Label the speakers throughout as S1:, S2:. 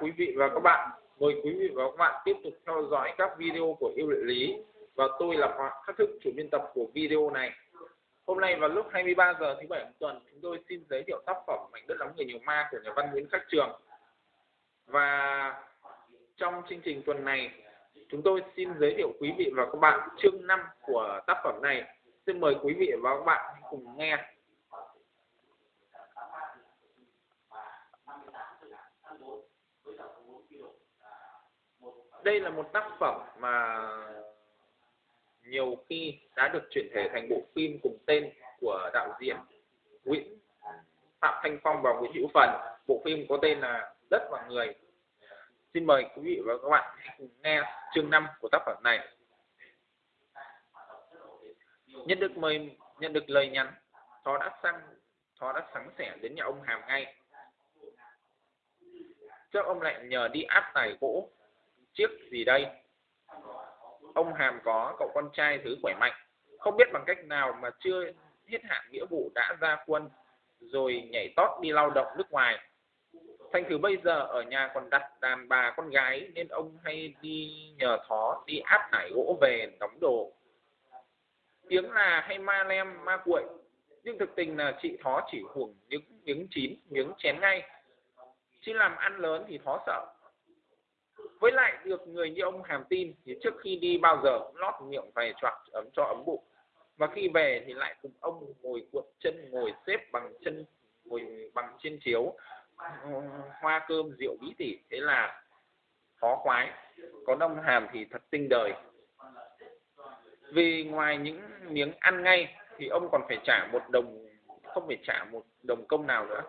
S1: quý vị và các bạn. Mời quý vị và các bạn tiếp tục theo dõi các video của yêu địa lý và tôi là Hoàng Khắc Thức, chủ biên tập của video này. Hôm nay vào lúc 23 giờ thứ bảy hàng tuần, chúng tôi xin giới thiệu tác phẩm Mảnh đất lắm người nhiều ma của nhà văn Nguyễn Khắc Trường. Và trong chương trình tuần này, chúng tôi xin giới thiệu quý vị và các bạn chương 5 của tác phẩm này. Xin mời quý vị và các bạn cùng nghe. Đây là một tác phẩm mà nhiều khi đã được chuyển thể thành bộ phim cùng tên của đạo diễn Nguyễn Phạm Thanh Phong và Nguyễn Hữu Phần. Bộ phim có tên là Đất và Người. Xin mời quý vị và các bạn cùng nghe chương 5 của tác phẩm này. Nhận được mời nhận được lời nhắn, Thó đã sang Thó đã sẵn sẻ đến nhà ông Hàm ngay. Trước ông lại nhờ đi áp tài gỗ chiếc gì đây? Ông hàm có, cậu con trai thứ khỏe mạnh. Không biết bằng cách nào mà chưa hết hạn nghĩa vụ đã ra quân, rồi nhảy tót đi lao động nước ngoài. Thành thử bây giờ ở nhà còn đặt đàn bà con gái, nên ông hay đi nhờ thó, đi áp tải gỗ về đóng đồ. Tiếng là hay ma lem, ma cuội. Nhưng thực tình là chị thó chỉ hưởng những miếng chín, miếng chén ngay. Chứ làm ăn lớn thì thó sợ với lại được người như ông hàm tin thì trước khi đi bao giờ cũng lót miệng vài choạc ấm cho ấm bụng. Và khi về thì lại cùng ông ngồi cuộn chân, ngồi xếp bằng chân, ngồi bằng trên chiếu ờ, hoa cơm, rượu bí tỉ. Thế là khó khoái còn ông hàm thì thật tinh đời. Vì ngoài những miếng ăn ngay thì ông còn phải trả một đồng, không phải trả một đồng công nào nữa.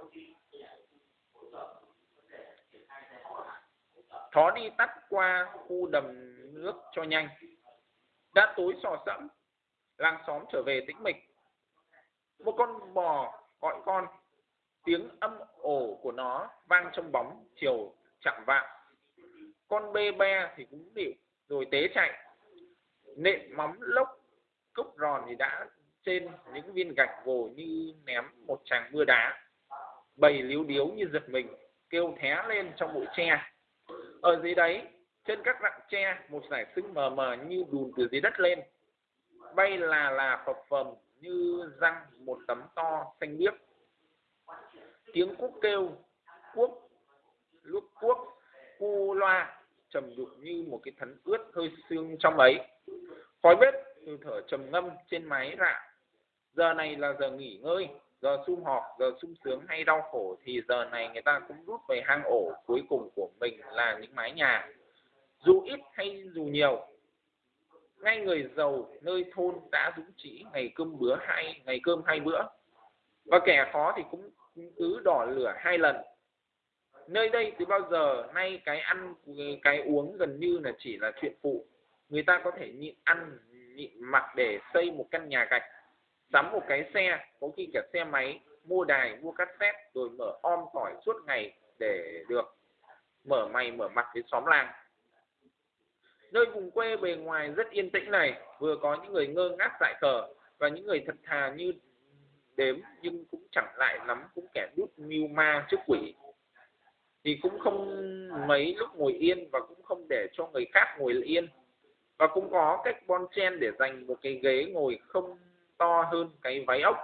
S1: Thó đi tắt qua khu đầm nước cho nhanh. Đã tối sò sẫm, làng xóm trở về tĩnh mịch. Một con bò gọi con, tiếng âm ổ của nó vang trong bóng chiều chạm vạng. Con bê be thì cũng điệu, rồi tế chạy. Nện móng lốc, cốc ròn thì đã trên những viên gạch gồ như ném một tràng mưa đá. Bầy líu điếu như giật mình, kêu thé lên trong bụi tre ở dưới đấy trên các rặng tre, một giải sưng mờ mờ như đùn từ dưới đất lên. Bay là là phập phồng như răng một tấm to xanh biếc. Tiếng cuốc kêu, cuốc, lúc cuốc, cu loa, trầm đục như một cái thấn ướt hơi xương trong ấy. Khói bếp từ thở trầm ngâm trên máy rạ. Giờ này là giờ nghỉ ngơi giờ sum họp, giờ sung sướng hay đau khổ thì giờ này người ta cũng rút về hang ổ cuối cùng của mình là những mái nhà. Dù ít hay dù nhiều, ngay người giàu nơi thôn đã dũng chỉ ngày cơm bữa hai ngày cơm hai bữa. Và kẻ khó thì cũng cứ đỏ lửa hai lần. Nơi đây từ bao giờ nay cái ăn, cái uống gần như là chỉ là chuyện phụ. Người ta có thể nhịn ăn, nhịn mặc để xây một căn nhà gạch sắm một cái xe, có khi cả xe máy, mua đài, mua cassette, rồi mở om tỏi suốt ngày để được mở mày, mở mặt với xóm làng. Nơi vùng quê bề ngoài rất yên tĩnh này, vừa có những người ngơ ngác dại khờ và những người thật thà như đếm, nhưng cũng chẳng lại lắm, cũng kẻ đút mưu ma trước quỷ. Thì cũng không mấy lúc ngồi yên và cũng không để cho người khác ngồi yên. Và cũng có cách bon chen để dành một cái ghế ngồi không to hơn cái váy ốc,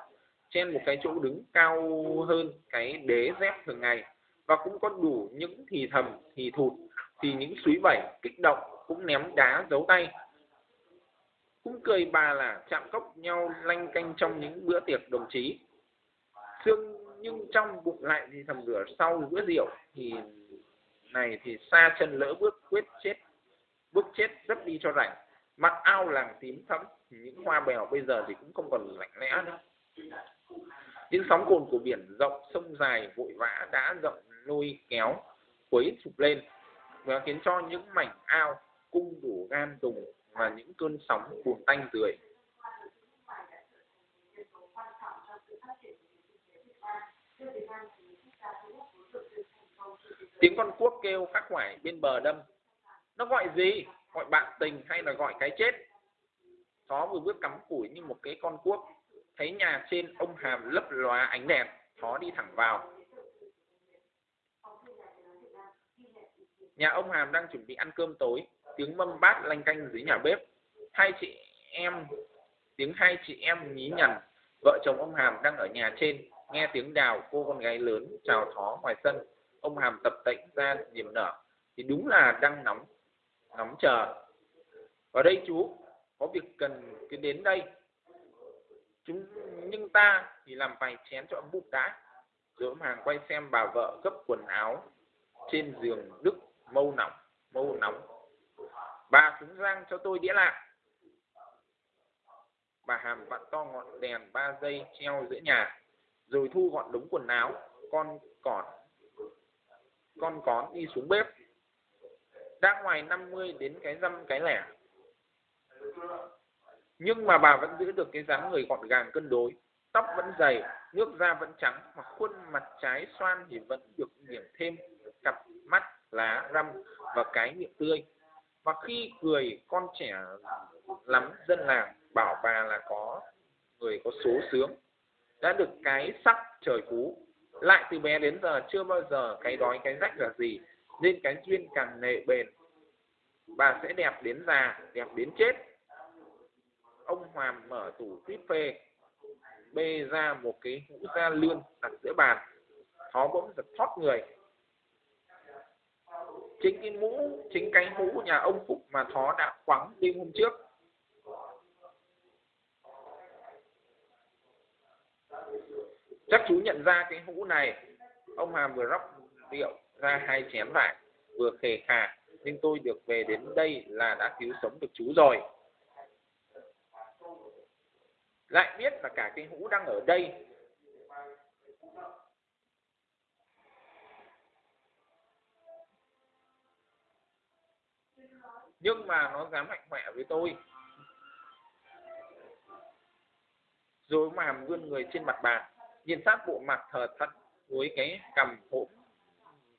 S1: trên một cái chỗ đứng cao hơn cái đế dép thường ngày. Và cũng có đủ những thì thầm, thì thụt, thì những suối bẩy, kích động, cũng ném đá giấu tay. Cũng cười bà là chạm cốc nhau lanh canh trong những bữa tiệc đồng chí. Xương nhưng trong bụng lại thì thầm lửa sau bữa rượu. Thì này thì xa chân lỡ bước, quyết chết, bước chết rất đi cho rảnh mặc ao làng tím thẫm những hoa bèo bây giờ thì cũng không còn lạnh lẽ nữa. Những sóng cồn của biển rộng, sông dài, vội vã đã rộng lôi kéo, quấy sụp lên và khiến cho những mảnh ao, cung đủ gan đùng và những cơn sóng cuồng tanh rượi tiếng con cuốc kêu khắc khoải bên bờ đâm. Nó gọi gì? Gọi bạn tình hay là gọi cái chết Thó vừa bước cắm củi như một cái con cuốc thấy nhà trên ông hàm lấp lóa ánh đèn Thó đi thẳng vào Nhà ông Hàm đang chuẩn bị ăn cơm tối, tiếng mâm bát lanh canh dưới nhà bếp. Hai chị em, tiếng hai chị em nhí nhằn. Vợ chồng ông Hàm đang ở nhà trên, nghe tiếng đào cô con gái lớn chào thó ngoài sân. Ông Hàm tập tễnh ra niềm nở, thì đúng là đang nóng, ngắm chờ. Ở đây chú, có việc cần cứ đến đây. Chúng nhưng ta thì làm vài chén cho ấm bụng đã. Rồi ông Hàng quay xem bà vợ gấp quần áo trên giường đức mâu nóng, mâu nóng. Bà cúng rang cho tôi đĩa lạc. Bà Hàm vặn to ngọn đèn ba giây treo giữa nhà, rồi thu gọn đống quần áo, con còn con con đi xuống bếp. Đã ngoài 50 đến cái dăm cái lẻ. Nhưng mà bà vẫn giữ được cái dáng người gọn gàng cân đối, tóc vẫn dày, nước da vẫn trắng, mà khuôn mặt trái xoan thì vẫn được điểm thêm cặp mắt lá răm và cái miệng tươi. Và khi cười con trẻ lắm dân làng bảo bà là có người có số sướng. Đã được cái sắc trời phú. Lại từ bé đến giờ chưa bao giờ cái đói cái rách là gì nên cái duyên càng nệ bền, bà sẽ đẹp đến già, đẹp đến chết. Ông hoàng mở tủ tuyết phê, bê ra một cái hũ da lươn đặt giữa bàn. Thó bỗng giật thoát người. Chính cái mũ, chính cái mũ nhà ông Phúc mà thó đã quắng đêm hôm trước. Chắc chú nhận ra cái mũ này. Ông Hàm vừa róc rượu ra hai chén lại, vừa khề khà, nhưng tôi được về đến đây là đã cứu sống được chú rồi. Lại biết là cả cái hũ đang ở đây. Nhưng mà nó dám mạnh mẽ với tôi. Rồi mà vươn người trên mặt bàn, nhìn sát bộ mặt thờ thật với cái cầm hộp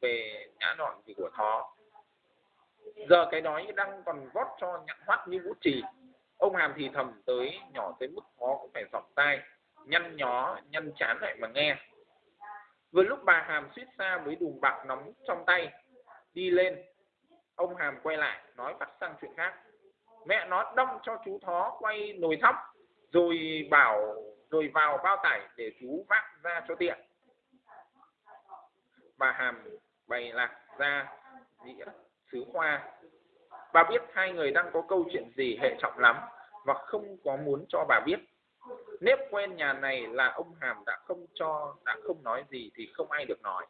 S1: về nhã đoạn thì của thó giờ cái đói đang còn vót cho nhặn hoắt như vũ trì ông hàm thì thầm tới nhỏ tới mức khó cũng phải dọc tai, nhăn nhó, nhăn chán lại mà nghe. Vừa lúc bà hàm suýt xa với đùm bạc nóng trong tay, đi lên. Ông hàm quay lại, nói bắt sang chuyện khác. Mẹ nó đâm cho chú thó quay nồi thóc, rồi bảo, rồi vào bao tải để chú vác ra cho tiện. Bà hàm bày lạc ra dĩa sứ khoa bà biết hai người đang có câu chuyện gì hệ trọng lắm và không có muốn cho bà biết. Nếp quen nhà này là ông hàm đã không cho, đã không nói gì thì không ai được nói.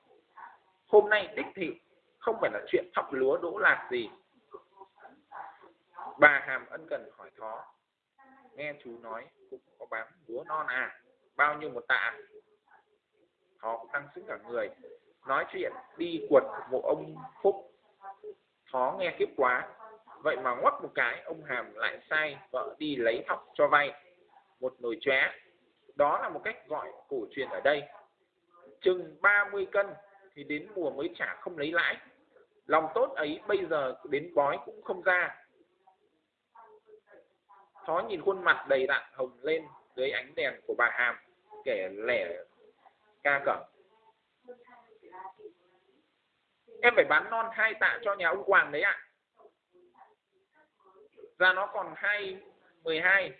S1: Hôm nay đích thị, không phải là chuyện thóc lúa đỗ lạc gì. Bà hàm ân cần hỏi thó, nghe chú nói cũng có bán lúa non à bao nhiêu một tạ à? thó cũng tăng sức cả người nói chuyện, đi quật một ông phúc. Khó nghe kiếp quá. Vậy mà ngoắt một cái, ông hàm lại sai, vợ đi lấy học cho vay. Một nồi chóe. Đó là một cách gọi cổ truyền ở đây. Chừng 30 cân thì đến mùa mới trả không lấy lãi. Lòng tốt ấy bây giờ đến bói cũng không ra. Thó nhìn khuôn mặt đầy đặn hồng lên dưới ánh đèn của bà hàm kể lẻ ca cẩm em phải bán non hai tạ cho nhà ông Hoàng đấy ạ. Ra nó còn hai mười hai.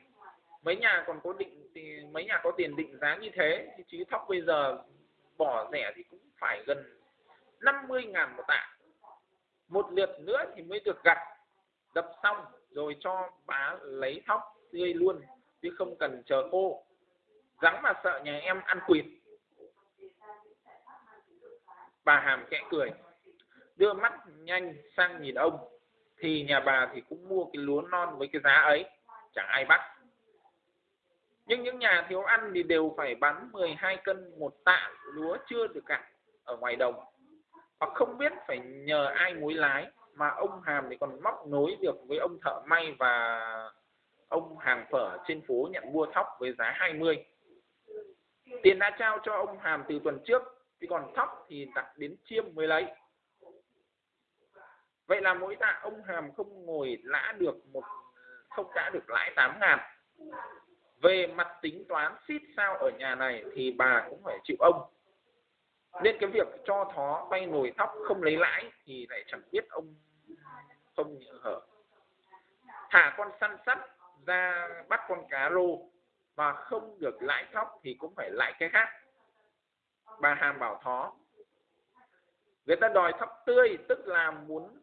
S1: Mấy nhà còn có định thì, mấy nhà có tiền định giá như thế, thì chứ thóc bây giờ bỏ rẻ thì cũng phải gần 50 ngàn một tạ. Một lượt nữa thì mới được gặt, đập xong rồi cho bà lấy thóc tươi luôn, chứ không cần chờ khô. Rắn mà sợ nhà em ăn quỵt. Bà hàm kẽ cười đưa mắt nhanh sang nhìn ông, thì nhà bà thì cũng mua cái lúa non với cái giá ấy, chẳng ai bắt. Nhưng những nhà thiếu ăn thì đều phải bán 12 cân một tạ lúa chưa được cạn ở ngoài đồng. Hoặc không biết phải nhờ ai mối lái, mà ông Hàm thì còn móc nối được với ông thợ may và ông hàng phở trên phố nhận mua thóc với giá 20 tiền đã trao cho ông Hàm từ tuần trước thì còn thóc thì đặt đến chiêm mới lấy vậy là mỗi tạ ông Hàm không ngồi lã được một, không đã được lãi 8 ngàn. Về mặt tính toán xít sao ở nhà này thì bà cũng phải chịu ông. Nên cái việc cho thó vay nồi thóc không lấy lãi thì lại chẳng biết ông không hở. Thả con săn sắt ra bắt con cá rô mà không được lãi thóc thì cũng phải lãi cái khác. Bà hàm bảo thó, người ta đòi thóc tươi, tức là muốn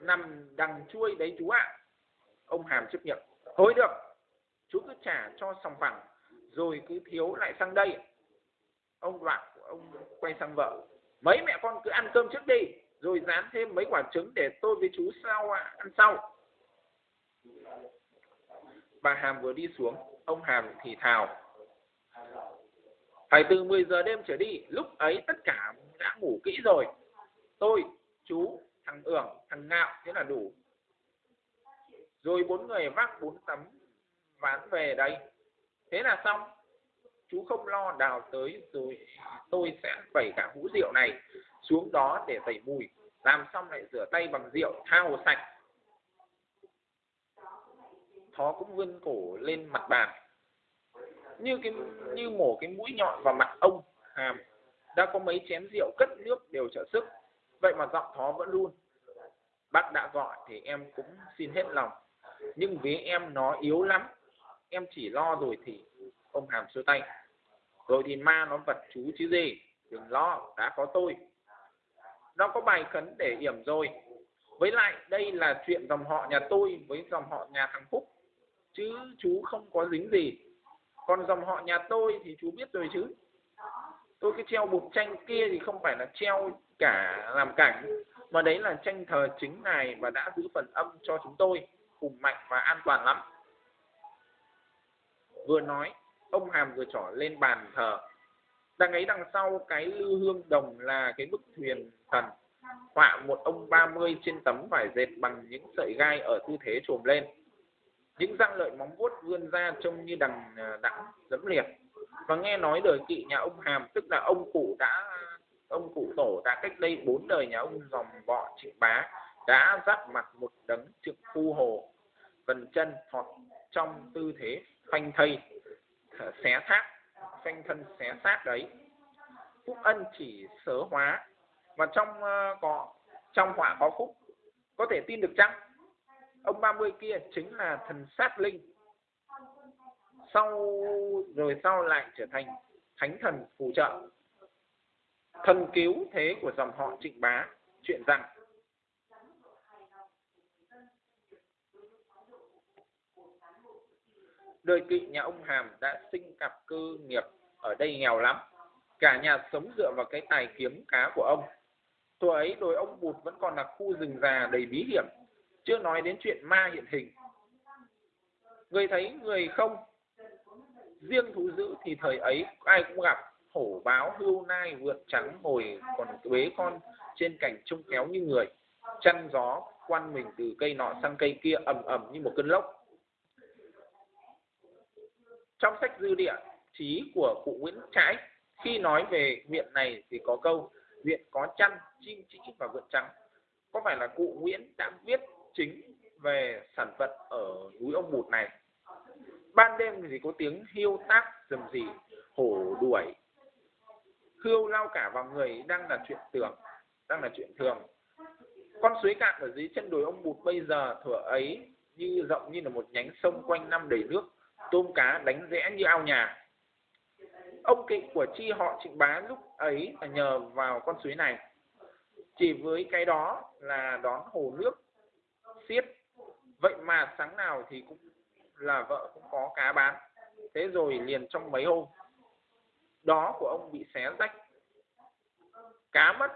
S1: nằm đằng chuôi đấy chú ạ. Ông hàm chấp nhận. Thôi được, chú cứ trả cho sòng phẳng, rồi cứ thiếu lại sang đây. Ông đoạn ông quay sang vợ. Mấy mẹ con cứ ăn cơm trước đi, rồi dán thêm mấy quả trứng để tôi với chú sau ăn sau. Bà hàm vừa đi xuống, ông hàm thì thào. Phải từ 10 giờ đêm trở đi, lúc ấy tất cả đã ngủ kỹ rồi. Tôi, chú thằng ưởng, thằng ngạo, thế là đủ. Rồi bốn người vác bốn tấm, ván về đây. Thế là xong. Chú không lo đào tới rồi à, tôi sẽ vẩy cả hũ rượu này xuống đó để tẩy mùi. Làm xong lại rửa tay bằng rượu, thao sạch. Thó cũng vươn cổ lên mặt bàn. Như cái, như mổ cái mũi nhọn vào mặt ông hàm. Đã có mấy chén rượu cất nước đều trợ sức vậy mà giọng thó vẫn luôn. Bác đã gọi thì em cũng xin hết lòng. Nhưng với em nó yếu lắm, em chỉ lo rồi thì ông hàm xua tay. Rồi thì ma nó vật chú chứ gì, đừng lo, đã có tôi. Nó có bài khấn để yểm rồi. Với lại đây là chuyện dòng họ nhà tôi với dòng họ nhà thằng phúc. Chứ chú không có dính gì. Còn dòng họ nhà tôi thì chú biết rồi chứ. Tôi cái treo bục tranh kia thì không phải là treo cả làm cảnh. Mà đấy là tranh thờ chính này và đã giữ phần âm cho chúng tôi hùng mạnh và an toàn lắm. Vừa nói, ông hàm vừa trỏ lên bàn thờ. Đằng ấy đằng sau, cái lư hương đồng là cái bức thuyền thần. Họa một ông 30 trên tấm vải dệt bằng những sợi gai ở tư thế trồm lên. Những răng lợi móng vuốt vươn ra trông như đằng à, đẵng dẫm liệt. Và nghe nói đời kỵ nhà ông hàm, tức là ông cụ đã ông cụ tổ đã cách đây bốn đời nhà ông dòng bọ trịnh bá đã giáp mặt một đấng trực phu hồ phần chân thọt trong tư thế phanh thây xé xác phanh thân xé xác đấy. Phúc ân chỉ sớ hóa. Và trong ờ, uh, có trong họa có phúc có thể tin được chăng? Ông 30 kia chính là thần sát linh. Sau rồi sau lại trở thành thánh thần phù trợ thân cứu thế của dòng họ trịnh bá, chuyện rằng. Đời kỵ nhà ông hàm đã sinh cặp cơ nghiệp ở đây nghèo lắm. Cả nhà sống dựa vào cái tài kiếm cá của ông. Thuở ấy đồi ông bụt vẫn còn là khu rừng già đầy bí hiểm. Chưa nói đến chuyện ma hiện hình. Người thấy người không? Riêng thú dữ thì thời ấy, ai cũng gặp hổ báo hươu nai vượn trắng hồi còn bế con trên cành trông kéo như người. Chăn gió quan mình từ cây nọ sang cây kia ầm ầm như một cơn lốc. Trong sách dư địa, trí của cụ Nguyễn Trãi, khi nói về huyện này thì có câu huyện có chăn, chim chỉ và vượn trắng. Có phải là cụ Nguyễn đã viết chính về sản vật ở núi ông bụt này? Ban đêm thì có tiếng hiêu tác rầm rì, hổ đuổi hươu lao cả vào người, đang là chuyện tưởng, đang là chuyện thường. Con suối cạn ở dưới chân đồi ông bụt bây giờ thuở ấy như rộng như là một nhánh sông quanh năm đầy nước, tôm cá đánh rẽ như ao nhà. Ông kỵ của chi họ trịnh bá lúc ấy là nhờ vào con suối này. Chỉ với cái đó là đón hồ nước xiết, vậy mà sáng nào thì cũng là vợ cũng có cá bán. Thế rồi liền trong mấy hôm đó của ông bị xé rách. Cá mất.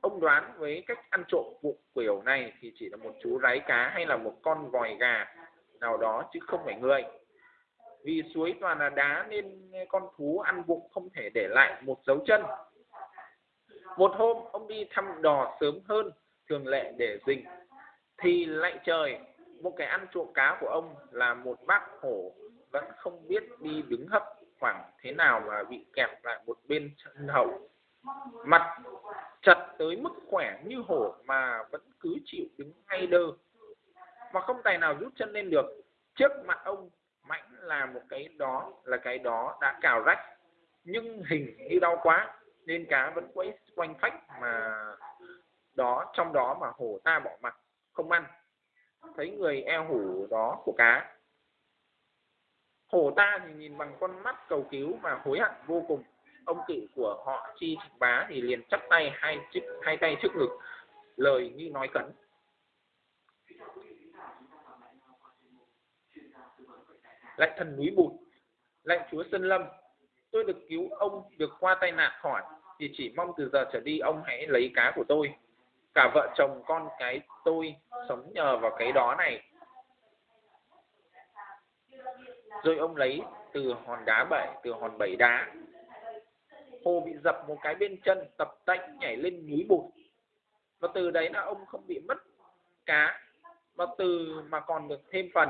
S1: Ông đoán với cách ăn trộm vụ kiểu này thì chỉ là một chú ráy cá hay là một con vòi gà nào đó chứ không phải người. Vì suối toàn là đá nên con thú ăn bụng không thể để lại một dấu chân. Một hôm, ông đi thăm đò sớm hơn, thường lệ để rình, thì lại trời, một cái ăn trộm cá của ông là một bác hổ vẫn không biết đi đứng hấp khoảng thế nào mà bị kẹp lại một bên chân hậu. Mặt chặt tới mức khỏe như hổ mà vẫn cứ chịu đứng ngay đơ. Mà không tài nào rút chân lên được. Trước mặt ông, mạnh là một cái đó, là cái đó đã cào rách. Nhưng hình như đau quá, nên cá vẫn quấy quanh phách mà đó, trong đó mà hổ ta bỏ mặt, không ăn. Thấy người eo hủ đó của cá hổ ta thì nhìn bằng con mắt cầu cứu và hối hận vô cùng. Ông cự của họ chi trịnh bá thì liền chắp tay hai chiếc, hai tay trước ngực, lời như nói cẩn lại thần núi bụt lại chúa sơn lâm, tôi được cứu ông được qua tai nạn khỏi, thì chỉ mong từ giờ trở đi ông hãy lấy cá của tôi. Cả vợ chồng con cái tôi sống nhờ vào cái đó này. Rồi ông lấy từ hòn đá bảy, từ hòn bảy đá. Hồ bị dập một cái bên chân, tập tạnh nhảy lên núi bụt. Và từ đấy là ông không bị mất cá và từ mà còn được thêm phần.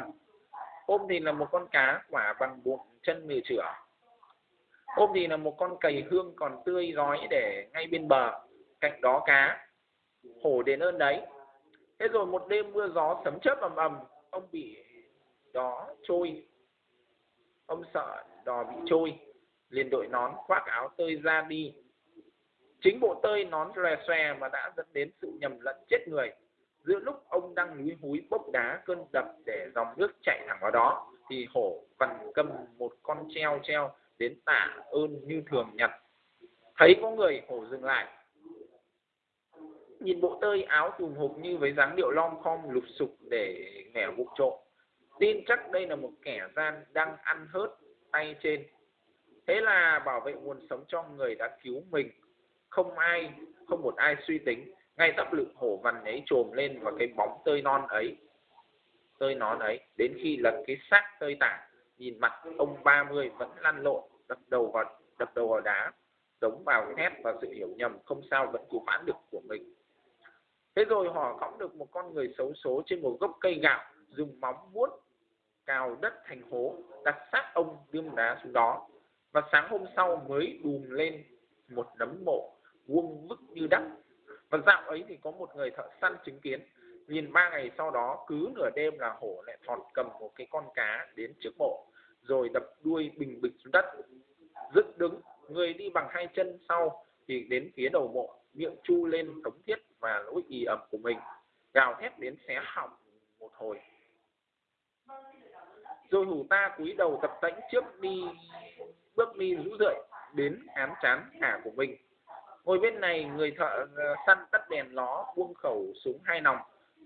S1: Ôm thì là một con cá quả bằng bụng, chân mười chửa ôm thì là một con cầy hương còn tươi rói để ngay bên bờ, cạnh đó cá. Hổ đền ơn đấy. Thế rồi một đêm mưa gió sấm chớp ầm ầm, ông bị đó trôi ông sợ đò bị trôi, liền đội nón khoác áo tơi ra đi. Chính bộ tơi nón lòe xòe mà đã dẫn đến sự nhầm lẫn chết người. Giữa lúc ông đang núi húi bốc đá cơn đập để dòng nước chạy thẳng vào đó, thì hổ vằn cầm một con treo treo đến tạ ơn như thường nhật. Thấy có người, hổ dừng lại. Nhìn bộ tơi áo tùm hụp như với dáng điệu lom khom lục sục để nghèo vụ trộm tin chắc đây là một kẻ gian đang ăn hớt tay trên. Thế là bảo vệ nguồn sống cho người đã cứu mình. Không ai, không một ai suy tính. Ngay tấp lự hổ vằn ấy trồm lên và cái bóng tơi non ấy, tơi nón ấy. Đến khi lật cái xác tơi tả, nhìn mặt ông ba mươi vẫn lăn lộn, đập đầu vào, đập đầu vào đá, giống vào thép và sự hiểu nhầm không sao vẫn cứu vãn được của mình. Thế rồi họ cõng được một con người xấu số trên một gốc cây gạo, dùng móng vuốt cào đất thành hố, đặt xác ông đương đá xuống đó. Và sáng hôm sau mới đùm lên một nấm mộ, vuông vức như đất và dạo ấy thì có một người thợ săn chứng kiến. Nhìn ba ngày sau đó, cứ nửa đêm là hổ lại thọt cầm một cái con cá đến trước mộ, rồi đập đuôi bình bịch xuống đất. Dựng đứng, người đi bằng hai chân sau thì đến phía đầu mộ, miệng chu lên thống thiết và lỗi y ẩm của mình. Gào thét đến xé họng một hồi rồi hủ ta cúi đầu tập tễnh trước đi bước đi rũ rượi đến ám chán hả của mình. Ngồi bên này, người thợ ờ, săn tắt đèn ló, buông khẩu súng hai nòng,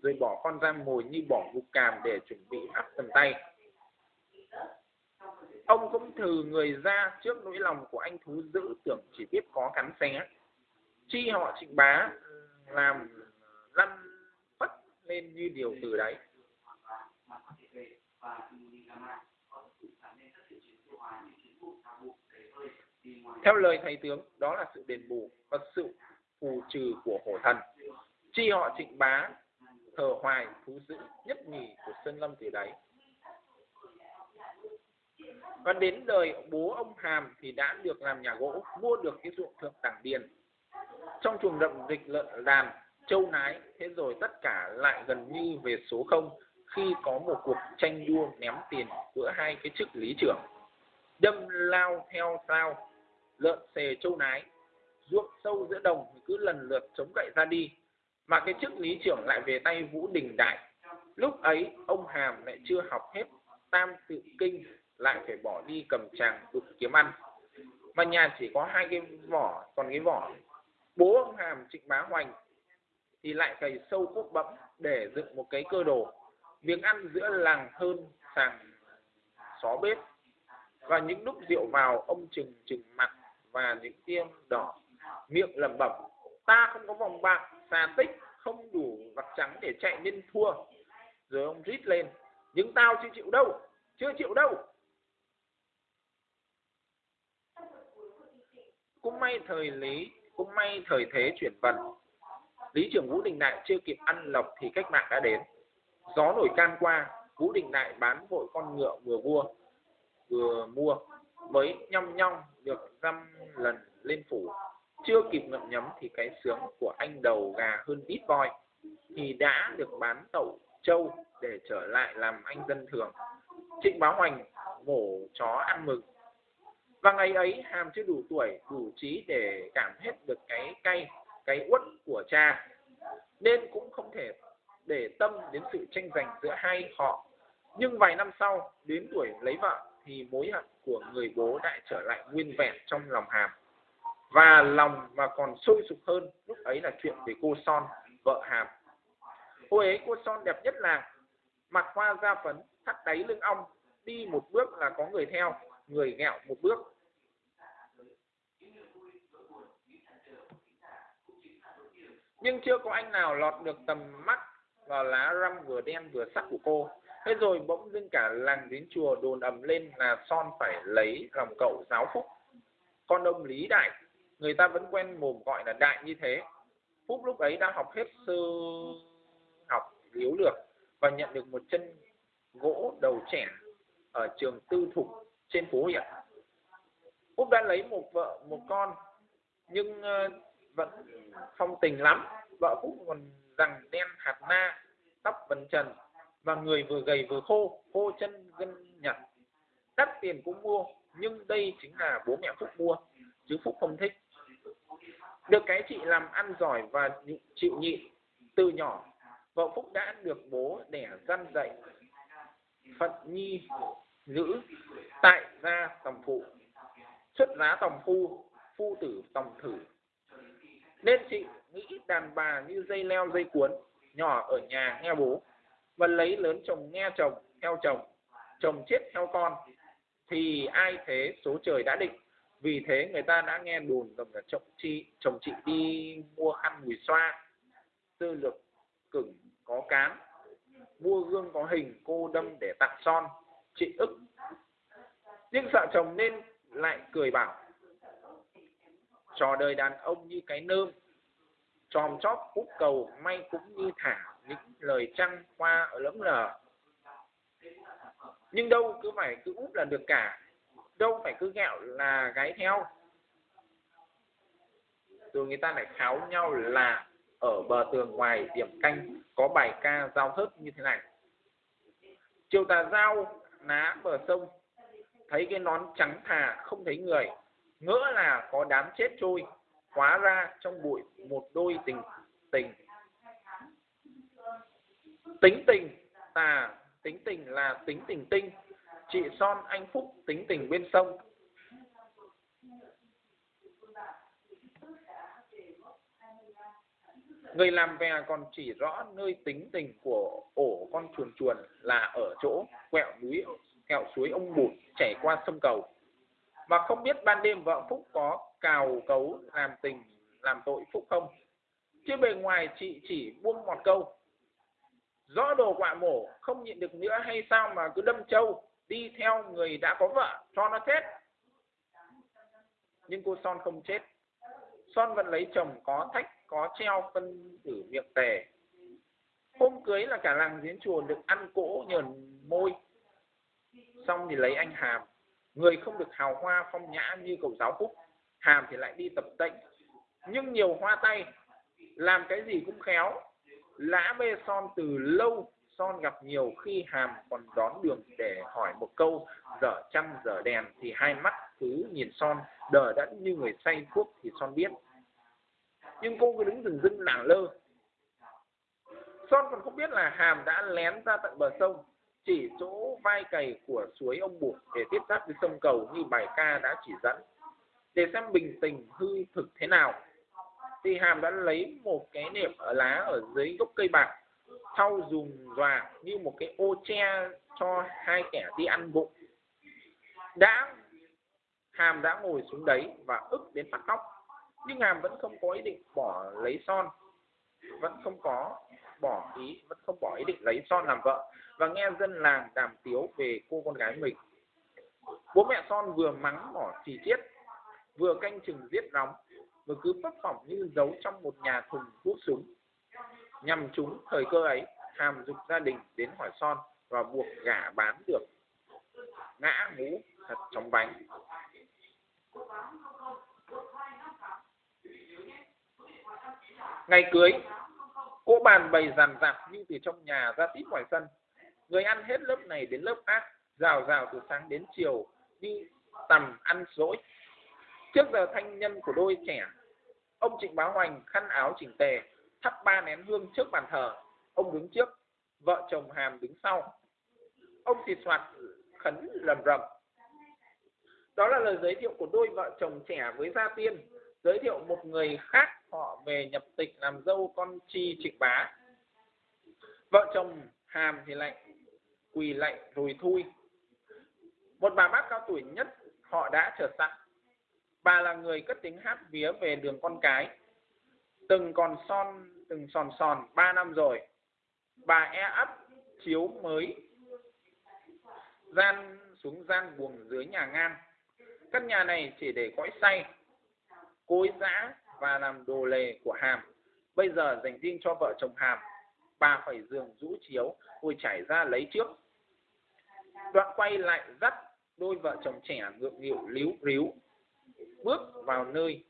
S1: rồi bỏ con ra mồi như bỏ gục càm để chuẩn bị áp tầm tay. Ông cũng thử người ra trước nỗi lòng của anh thú dữ, tưởng chỉ biết có cắn xé. Chi họ trịnh bá ừ, làm lăn phất lên như điều từ đấy theo lời thầy tướng, đó là sự đền bù và sự phù trừ của hổ thần. Chi họ trịnh bá, thờ hoài, thú dữ nhất nhì của sơn lâm từ đấy. Và đến đời bố ông hàm thì đã được làm nhà gỗ, mua được cái ruộng thượng đẳng điền. Trong chuồng đậm dịch lợn đàn, châu nái, thế rồi tất cả lại gần như về số không khi có một cuộc tranh đua ném tiền giữa hai cái chức lý trưởng. Đâm lao theo sao lợn xề châu nái, ruộng sâu giữa đồng cứ lần lượt chống gậy ra đi. Mà cái chức lý trưởng lại về tay vũ đình đại. Lúc ấy, ông hàm lại chưa học hết tam tự kinh, lại phải bỏ đi cầm tràng đục kiếm ăn. Mà nhà chỉ có hai cái vỏ, còn cái vỏ. Bố ông hàm trịnh bá hoành thì lại cày sâu cốt bẫm để dựng một cái cơ đồ. Miếng ăn giữa làng hơn sàng xó bếp. Và những lúc rượu vào, ông chừng chừng mặt và những tiêm đỏ, miệng lẩm bẩm. Ta không có vòng bạc, xà tích, không đủ vặt trắng để chạy nên thua. Rồi ông rít lên nhưng tao chưa chịu đâu, chưa chịu đâu. Cũng may thời lý, cũng may thời thế chuyển vận. Lý trưởng vũ đình đại chưa kịp ăn lộc thì cách mạng đã đến. Gió nổi can qua, vũ đình đại bán vội con ngựa vừa vua, vừa mua mới nhong nhong được dăm lần lên phủ. Chưa kịp ngậm nhấm thì cái sướng của anh đầu gà hơn ít voi. Thì đã được bán tẩu trâu để trở lại làm anh dân thường. Trịnh báo hoành mổ chó ăn mừng. Và ngày ấy hàm chưa đủ tuổi, đủ trí để cảm hết được cái cay, cái uất của cha. Nên cũng không thể để tâm đến sự tranh giành giữa hai họ. Nhưng vài năm sau, đến tuổi lấy vợ thì mối hận của người bố lại trở lại nguyên vẹn trong lòng hàm. Và lòng mà còn sôi sục hơn, lúc ấy là chuyện về cô son, vợ hàm. Cô ấy, cô son đẹp nhất là mặc hoa da phấn, thắt đáy lưng ong, đi một bước là có người theo, người ghẹo một bước. Nhưng chưa có anh nào lọt được tầm mắt vào lá răm vừa đen vừa sắc của cô thế rồi bỗng dưng cả làng đến chùa đồn ầm lên là son phải lấy lòng cậu giáo phúc. Con ông lý đại, người ta vẫn quen mồm gọi là đại như thế. Phúc lúc ấy đã học hết sơ học yếu lược và nhận được một chân gỗ đầu trẻ ở trường tư thục trên phố huyện phúc đã lấy một vợ, một con, nhưng ờ, vẫn phong tình lắm. Vợ phúc còn rằng đen hạt na, tóc bần trần và người vừa gầy vừa khô khô chân gân nhặt. Đắt tiền cũng mua, nhưng đây chính là bố mẹ phúc mua, chứ phúc không thích. Được cái chị làm ăn giỏi và chịu nhịn từ nhỏ, vợ phúc đã được bố đẻ răn dạy phận nhi giữ tại gia tòng phụ. Xuất giá tòng phu phu tử tòng thử. Nên chị nghĩ đàn bà như dây leo dây cuốn, nhỏ ở nhà nghe bố và lấy lớn chồng nghe chồng, theo chồng chồng chết theo con, thì ai thế số trời đã định. Vì thế người ta đã nghe đồn rằng là chồng chị chồng chị đi mua khăn mùi xoa, tư lực cửng có cán, mua gương có hình, cô đâm để tặng son, chị ức. Nhưng sợ chồng nên lại cười bảo, trò đời đàn ông như cái nơm tròm chóp cúc cầu, may cũng như thả những lời trăng hoa ở lẫm lờ. Nhưng đâu cứ phải cứ úp là được cả, đâu phải cứ gẹo là gái theo. Rồi người ta lại kháo nhau là ở bờ tường ngoài điểm canh có bài ca giao hớt như thế này. Chiều tà giao ná bờ sông, thấy cái nón trắng thà không thấy người, ngỡ là có đám chết trôi, hóa ra trong bụi một đôi tình tình tính tình tà, tính tình là tính tình tinh. Chị son anh phúc, tính tình bên sông. Người làm về còn chỉ rõ nơi tính tình của ổ con chuồn chuồn là ở chỗ quẹo núi, quẹo suối ông bụt chảy qua sông cầu. Mà không biết ban đêm vợ phúc có cào cấu làm tình, làm tội phúc không? Chứ bề ngoài chị chỉ buông một câu rõ đồ quạ mổ, không nhịn được nữa hay sao mà cứ đâm trâu, đi theo người đã có vợ, cho nó chết. Nhưng cô son không chết. Son vẫn lấy chồng có thách, có treo phân tử miệng tề. Hôm cưới là cả làng giếng chùa được ăn cỗ nhờn môi. Xong thì lấy anh hàm. Người không được hào hoa phong nhã như cậu giáo phúc. Hàm thì lại đi tập tễnh. Nhưng nhiều hoa tay, làm cái gì cũng khéo lã bê son từ lâu, son gặp nhiều khi hàm còn đón đường để hỏi một câu, dở trăng dở đèn? Thì hai mắt cứ nhìn son, đờ đẫn như người say thuốc thì son biết. Nhưng cô cứ đứng dừng dưng nàng lơ. Son còn không biết là hàm đã lén ra tận bờ sông, chỉ chỗ vai cày của suối ông buộc để tiếp giáp với sông cầu như bài ca đã chỉ dẫn, để xem bình tình hư thực thế nào thì hàm đã lấy một cái nệm ở lá ở dưới gốc cây bạc, thau dùng dòa như một cái ô che cho hai kẻ đi ăn bụng. Đã, hàm đã ngồi xuống đấy và ức đến phát khóc. Nhưng hàm vẫn không có ý định bỏ lấy son. Vẫn không có bỏ ý, vẫn không bỏ ý định lấy son làm vợ. Và nghe dân làng đàm tiếu về cô con gái mình. Bố mẹ son vừa mắng mỏ chỉ chiết, vừa canh chừng giết nóng mà cứ phấp phỏng như giấu trong một nhà thùng hút súng. Nhằm chúng thời cơ ấy, hàm dục gia đình đến hỏi son và buộc gả bán được. Ngã mũ thật trong bánh ngày cưới cỗ bàn bày dàn dạp như từ trong nhà ra tít ngoài sân. Người ăn hết lớp này đến lớp khác, rào rào từ sáng đến chiều, đi tầm ăn dỗi. Trước giờ thanh nhân của đôi trẻ ông trịnh bá hoành khăn áo chỉnh tề, thắp ba nén hương trước bàn thờ. Ông đứng trước, vợ chồng hàm đứng sau. Ông xịt soạt khấn lầm rầm. Đó là lời giới thiệu của đôi vợ chồng trẻ với gia tiên. Giới thiệu một người khác, họ về nhập tịch làm dâu con chi trịnh bá. Vợ chồng hàm thì lại quỳ lạy rồi thui. Một bà bác cao tuổi nhất, họ đã trở sẵn bà là người cất tiếng hát vía về đường con cái. Từng còn son, từng sòn sòn, ba năm rồi. Bà e ấp, chiếu mới, gian xuống gian buồng dưới nhà ngang căn nhà này chỉ để cõi say, cối giã và làm đồ lề của hàm. Bây giờ dành riêng cho vợ chồng hàm. Bà phải giường rũ chiếu rồi chảy ra lấy trước. Đoạn quay lại dắt đôi vợ chồng trẻ ngượng nghịu líu ríu bước vào nơi,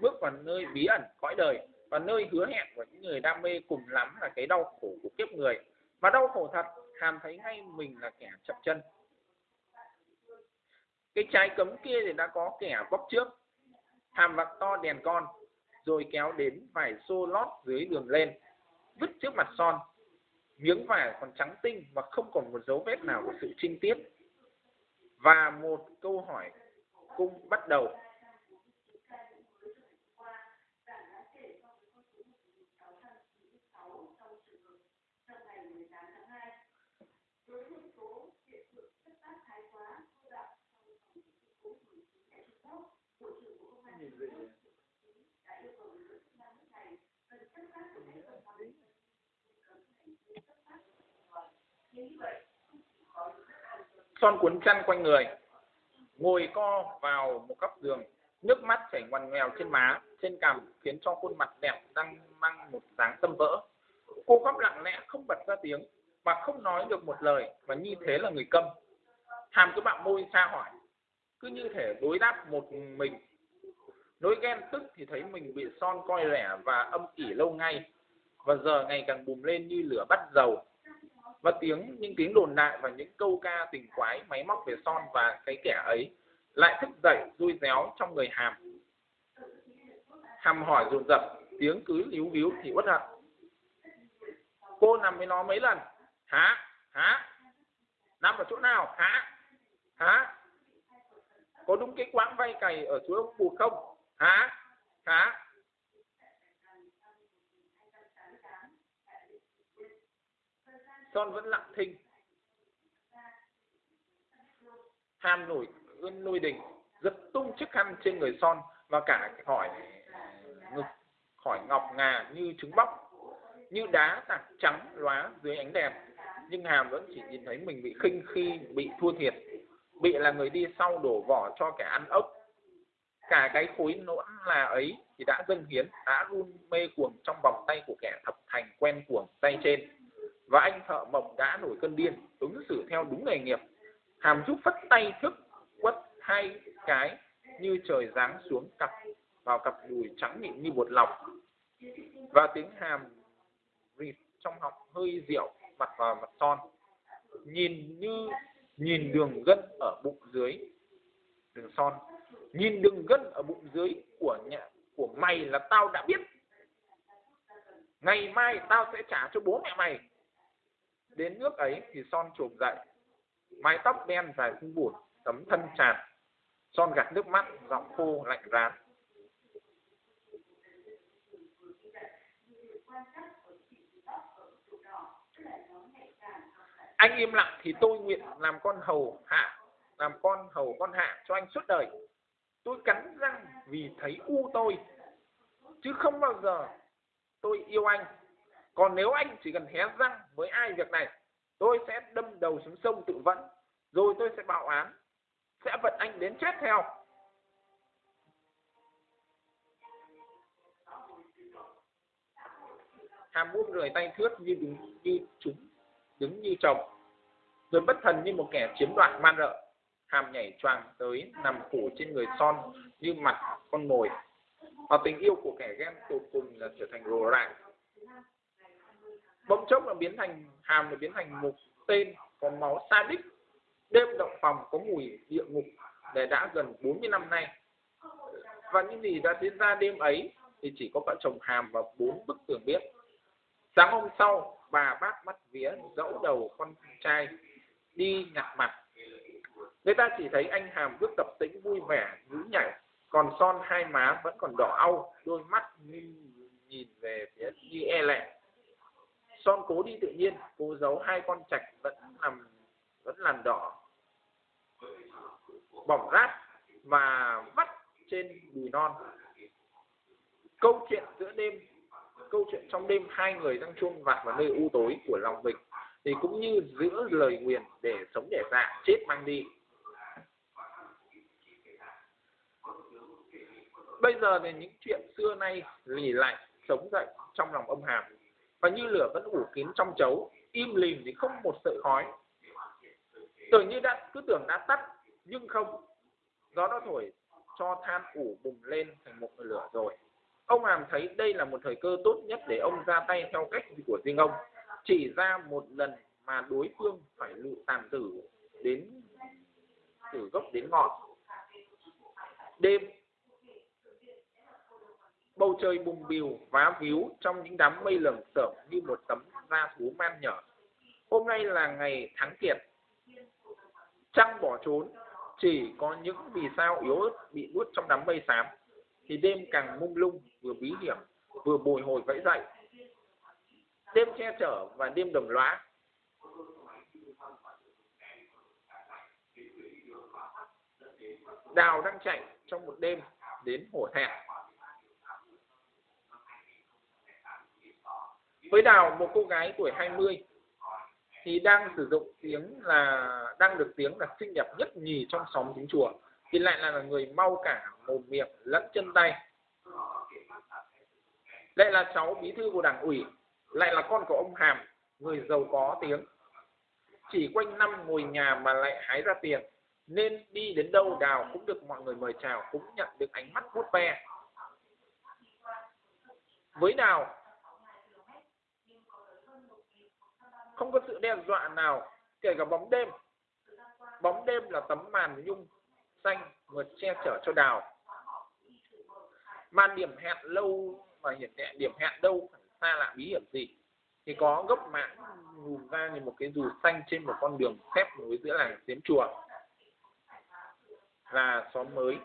S1: bước vào nơi bí ẩn cõi đời và nơi hứa hẹn của những người đam mê cùng lắm là cái đau khổ của kiếp người. Mà đau khổ thật, hàm thấy ngay mình là kẻ chậm chân. Cái trái cấm kia thì đã có kẻ bóc trước, hàm vặt to đèn con, rồi kéo đến vải xô lót dưới đường lên, vứt trước mặt son. Miếng vải còn trắng tinh và không còn một dấu vết nào của sự trinh tiết và một câu hỏi cung bắt đầu son cuốn chăn quanh người, ngồi co vào một góc giường, nước mắt chảy ngoằn nghèo trên má, trên cằm, khiến cho khuôn mặt đẹp đang mang một dáng tâm vỡ. Cô khóc lặng lẽ, không bật ra tiếng, mà không nói được một lời, và như thế là người câm. Hàm cứ bạn môi xa hỏi, cứ như thể đối đáp một mình. Nỗi ghen tức thì thấy mình bị son coi rẻ và âm ỉ lâu ngay, và giờ ngày càng bùng lên như lửa bắt dầu và tiếng, những tiếng đồn đại và những câu ca tình quái, máy móc về son và cái kẻ ấy lại thức dậy vui réo trong người hàm. Hàm hỏi dồn dập, tiếng cứ líu víu thì uất hận. Cô nằm với nó mấy lần? Hả? Hả? Nằm ở chỗ nào? Hả? Hả? Có đúng cái quãng vay cày ở chỗ ông bụt không? Hả? Hả? Son vẫn lặng thinh. Ham nổi ươn nuôi đình, giật tung chiếc khăn trên người son và cả khỏi ngực, khỏi ngọc ngà như trứng bóc, như đá tạc trắng lóa dưới ánh đèn. Nhưng hàm vẫn chỉ nhìn thấy mình bị khinh khi bị thua thiệt, bị là người đi sau đổ vỏ cho kẻ ăn ốc. Cả cái khối nỗn là ấy thì đã dâng hiến, đã run mê cuồng trong vòng tay của kẻ thập thành quen cuồng tay trên và anh thợ mộc đã nổi cơn điên, ứng xử theo đúng nghề nghiệp. Hàm giúp phất tay thức quất hai cái như trời giáng xuống cặp, vào cặp đùi trắng mịn như bột lọc. Và tiếng hàm rịt trong họng hơi rượu mặt vào mặt son. Nhìn như nhìn đường gân ở bụng dưới, đường son. Nhìn đường gân ở bụng dưới của nhà, của mày là tao đã biết. Ngày mai tao sẽ trả cho bố mẹ mày đến nước ấy thì son trùm dậy mái tóc đen dài không buồn, tấm thân tràn son gạt nước mắt giọng khô lạnh rán. Anh im lặng thì tôi nguyện làm con hầu hạ làm con hầu con hạ cho anh suốt đời. Tôi cắn răng vì thấy u tôi chứ không bao giờ tôi yêu anh còn nếu anh chỉ cần hé răng với ai việc này, tôi sẽ đâm đầu xuống sông tự vẫn, rồi tôi sẽ báo án, sẽ vận anh đến chết theo. Hàm buông rời tay thước như đứng như chúng, đứng như chồng, rồi bất thần như một kẻ chiếm đoạt man rợ. Hàm nhảy choàng tới nằm phủ trên người son như mặt con mồi. Và tình yêu của kẻ ghen tột cùng là trở thành rồ rạng bỗng chốc là biến thành hàm, là biến thành một tên, có máu sa đích. Đêm động phòng có mùi địa ngục để đã gần 40 năm nay. Và những gì đã diễn ra đêm ấy thì chỉ có vợ chồng hàm và bốn bức tường biết sáng hôm sau, bà bác mắt vía dẫu đầu con trai đi nhặt mặt. Người ta chỉ thấy anh hàm bước tập tĩnh vui vẻ nhú nhảy, còn son hai má vẫn còn đỏ au, đôi mắt nhìn về phía như e lệ son cố đi tự nhiên, cố giấu hai con trạch vẫn làm vẫn làn đỏ. Bỏng rát và vắt trên đùi non. Câu chuyện giữa đêm, câu chuyện trong đêm hai người đang chuông vặt vào nơi u tối của lòng mình, thì cũng như giữa lời nguyền để sống để dạ chết mang đi. Bây giờ thì những chuyện xưa nay lì lại, sống dậy trong lòng ông hàm và như lửa vẫn ủ kín trong chấu, im lìm thì không một sợi khói. Tưởng như đã, cứ tưởng đã tắt, nhưng không. Gió đã thổi, cho than ủ bùng lên thành một lửa rồi. Ông hàm thấy đây là một thời cơ tốt nhất để ông ra tay theo cách của riêng ông. Chỉ ra một lần mà đối phương phải lụ tàn tử đến từ gốc đến ngọn. Đêm bầu trời bùng bìu, vá víu, trong những đám mây lởm sởm như một tấm da thú man nhở. Hôm nay là ngày tháng kiệt. Trăng bỏ trốn, chỉ có những vì sao yếu ớt bị nuốt trong đám mây xám, thì đêm càng mông lung, vừa bí hiểm, vừa bồi hồi vẫy dậy. Đêm che chở và đêm đồng lõa. Đào đang chạy trong một đêm đến hổ thẹn. Với đào một cô gái tuổi 20 thì đang sử dụng tiếng là, đang được tiếng là xinh đẹp nhất nhì trong xóm chính chùa. Thì lại là người mau cả, mồm miệng, lẫn chân tay. Lại là cháu bí thư của đảng ủy, lại là con của ông hàm, người giàu có tiếng. Chỉ quanh năm ngồi nhà mà lại hái ra tiền, nên đi đến đâu đào cũng được mọi người mời chào, cũng nhận được ánh mắt vuốt ve. Với đào không có sự đe dọa nào, kể cả bóng đêm. Bóng đêm là tấm màn nhung xanh vượt che chở cho đào. Màn điểm hẹn lâu mà hiện tại điểm hẹn đâu phải xa lạ bí hiểm gì. Thì có gốc mạng lùm ra như một cái dù xanh trên một con đường xếp nối giữa làng xiếm chùa. Là xóm mới.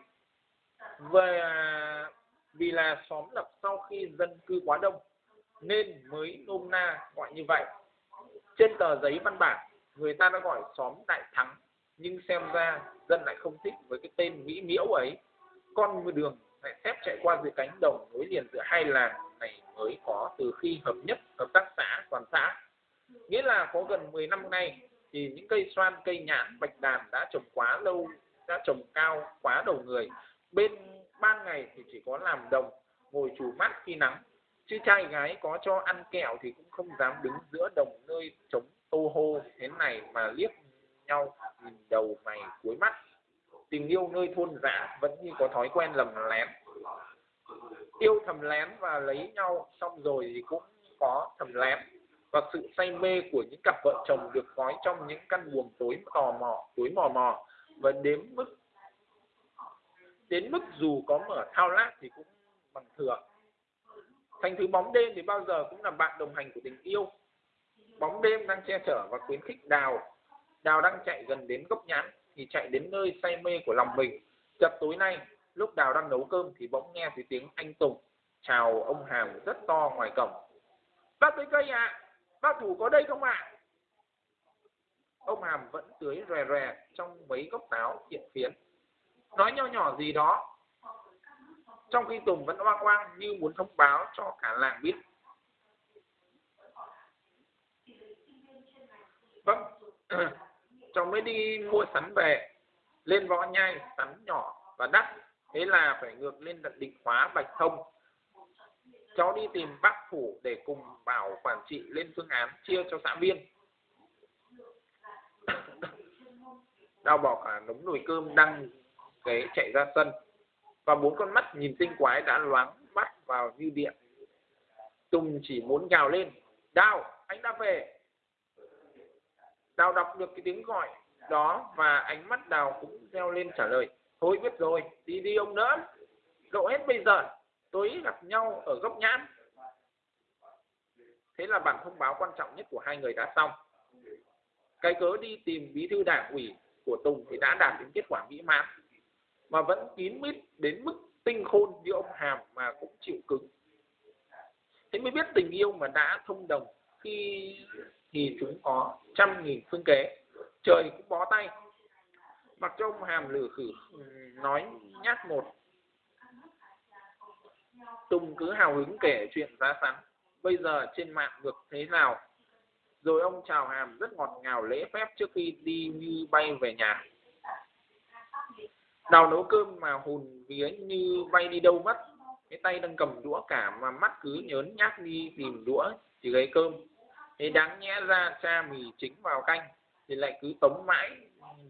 S1: Về vì là xóm lập sau khi dân cư quá đông, nên mới nôm na gọi như vậy trên tờ giấy văn bản, người ta đã gọi xóm đại thắng, nhưng xem ra dân lại không thích với cái tên mỹ miễu ấy. Con đường lại xếp chạy qua dưới cánh đồng nối liền giữa hai làng này mới có từ khi hợp nhất hợp tác xã toàn xã. Nghĩa là có gần 10 năm nay thì những cây xoan, cây nhãn bạch đàn đã trồng quá lâu, đã trồng cao quá đầu người. Bên ban ngày thì chỉ có làm đồng, ngồi chủ mắt khi nắng chứ trai gái có cho ăn kẹo thì cũng không dám đứng giữa đồng nơi trống tô hô thế này mà liếc nhau nhìn đầu mày cuối mắt. Tình yêu nơi thôn dã vẫn như có thói quen lầm lén. Yêu thầm lén và lấy nhau xong rồi thì cũng có thầm lén. Và sự say mê của những cặp vợ chồng được gói trong những căn buồng tối tò mò, tối mò mò. Và đến mức đến mức dù có mở thao lát thì cũng bằng thường thành thứ bóng đêm thì bao giờ cũng là bạn đồng hành của tình yêu bóng đêm đang che chở và khuyến khích đào đào đang chạy gần đến gốc nhãn thì chạy đến nơi say mê của lòng mình chập tối nay, lúc đào đang nấu cơm thì bỗng nghe thấy tiếng anh tùng chào ông hàm rất to ngoài cổng bác tới cây ạ à? bác thủ có đây không ạ à? ông hàm vẫn tưới rè rè trong mấy gốc táo hiện phiến nói nho nhỏ gì đó trong khi Tùng vẫn oang oang như muốn thông báo cho cả làng biết. Vâng, cháu mới đi mua sắn về, lên võ nhai, sắn nhỏ và đắt, thế là phải ngược lên tận định hóa Bạch Thông. Cháu đi tìm bác phủ để cùng bảo quản trị lên phương án chia cho xã viên. Đau bỏ cả đống nồi cơm đăng kế chạy ra sân và bốn con mắt nhìn tinh quái đã loáng mắt vào như điện. Tùng chỉ muốn gào lên, đào, anh đã về. Đào đọc được cái tiếng gọi đó và ánh mắt đào cũng reo lên trả lời, thôi biết rồi, đi đi ông nữa. Cậu hết bây giờ tối gặp nhau ở góc nhãn. Thế là bản thông báo quan trọng nhất của hai người đã xong. Cái cớ đi tìm bí thư đảng ủy của tùng thì đã đạt đến kết quả mỹ mãn mà vẫn kín mít đến mức tinh khôn như ông hàm mà cũng chịu cứng. Thế mới biết tình yêu mà đã thông đồng khi thì chúng có trăm nghìn phương kế. Trời cũng bó tay. Mặc cho ông hàm lử khử, nói nhát một. Tùng cứ hào hứng kể chuyện giá sắn bây giờ trên mạng được thế nào? Rồi ông chào hàm rất ngọt ngào lễ phép trước khi đi như bay về nhà đào nấu cơm mà hùn vía như bay đi đâu mất. Cái tay đang cầm đũa cả mà mắt cứ nhớn nhác đi tìm đũa chỉ lấy cơm. Thế đáng nhẽ ra cha mì chính vào canh thì lại cứ tống mãi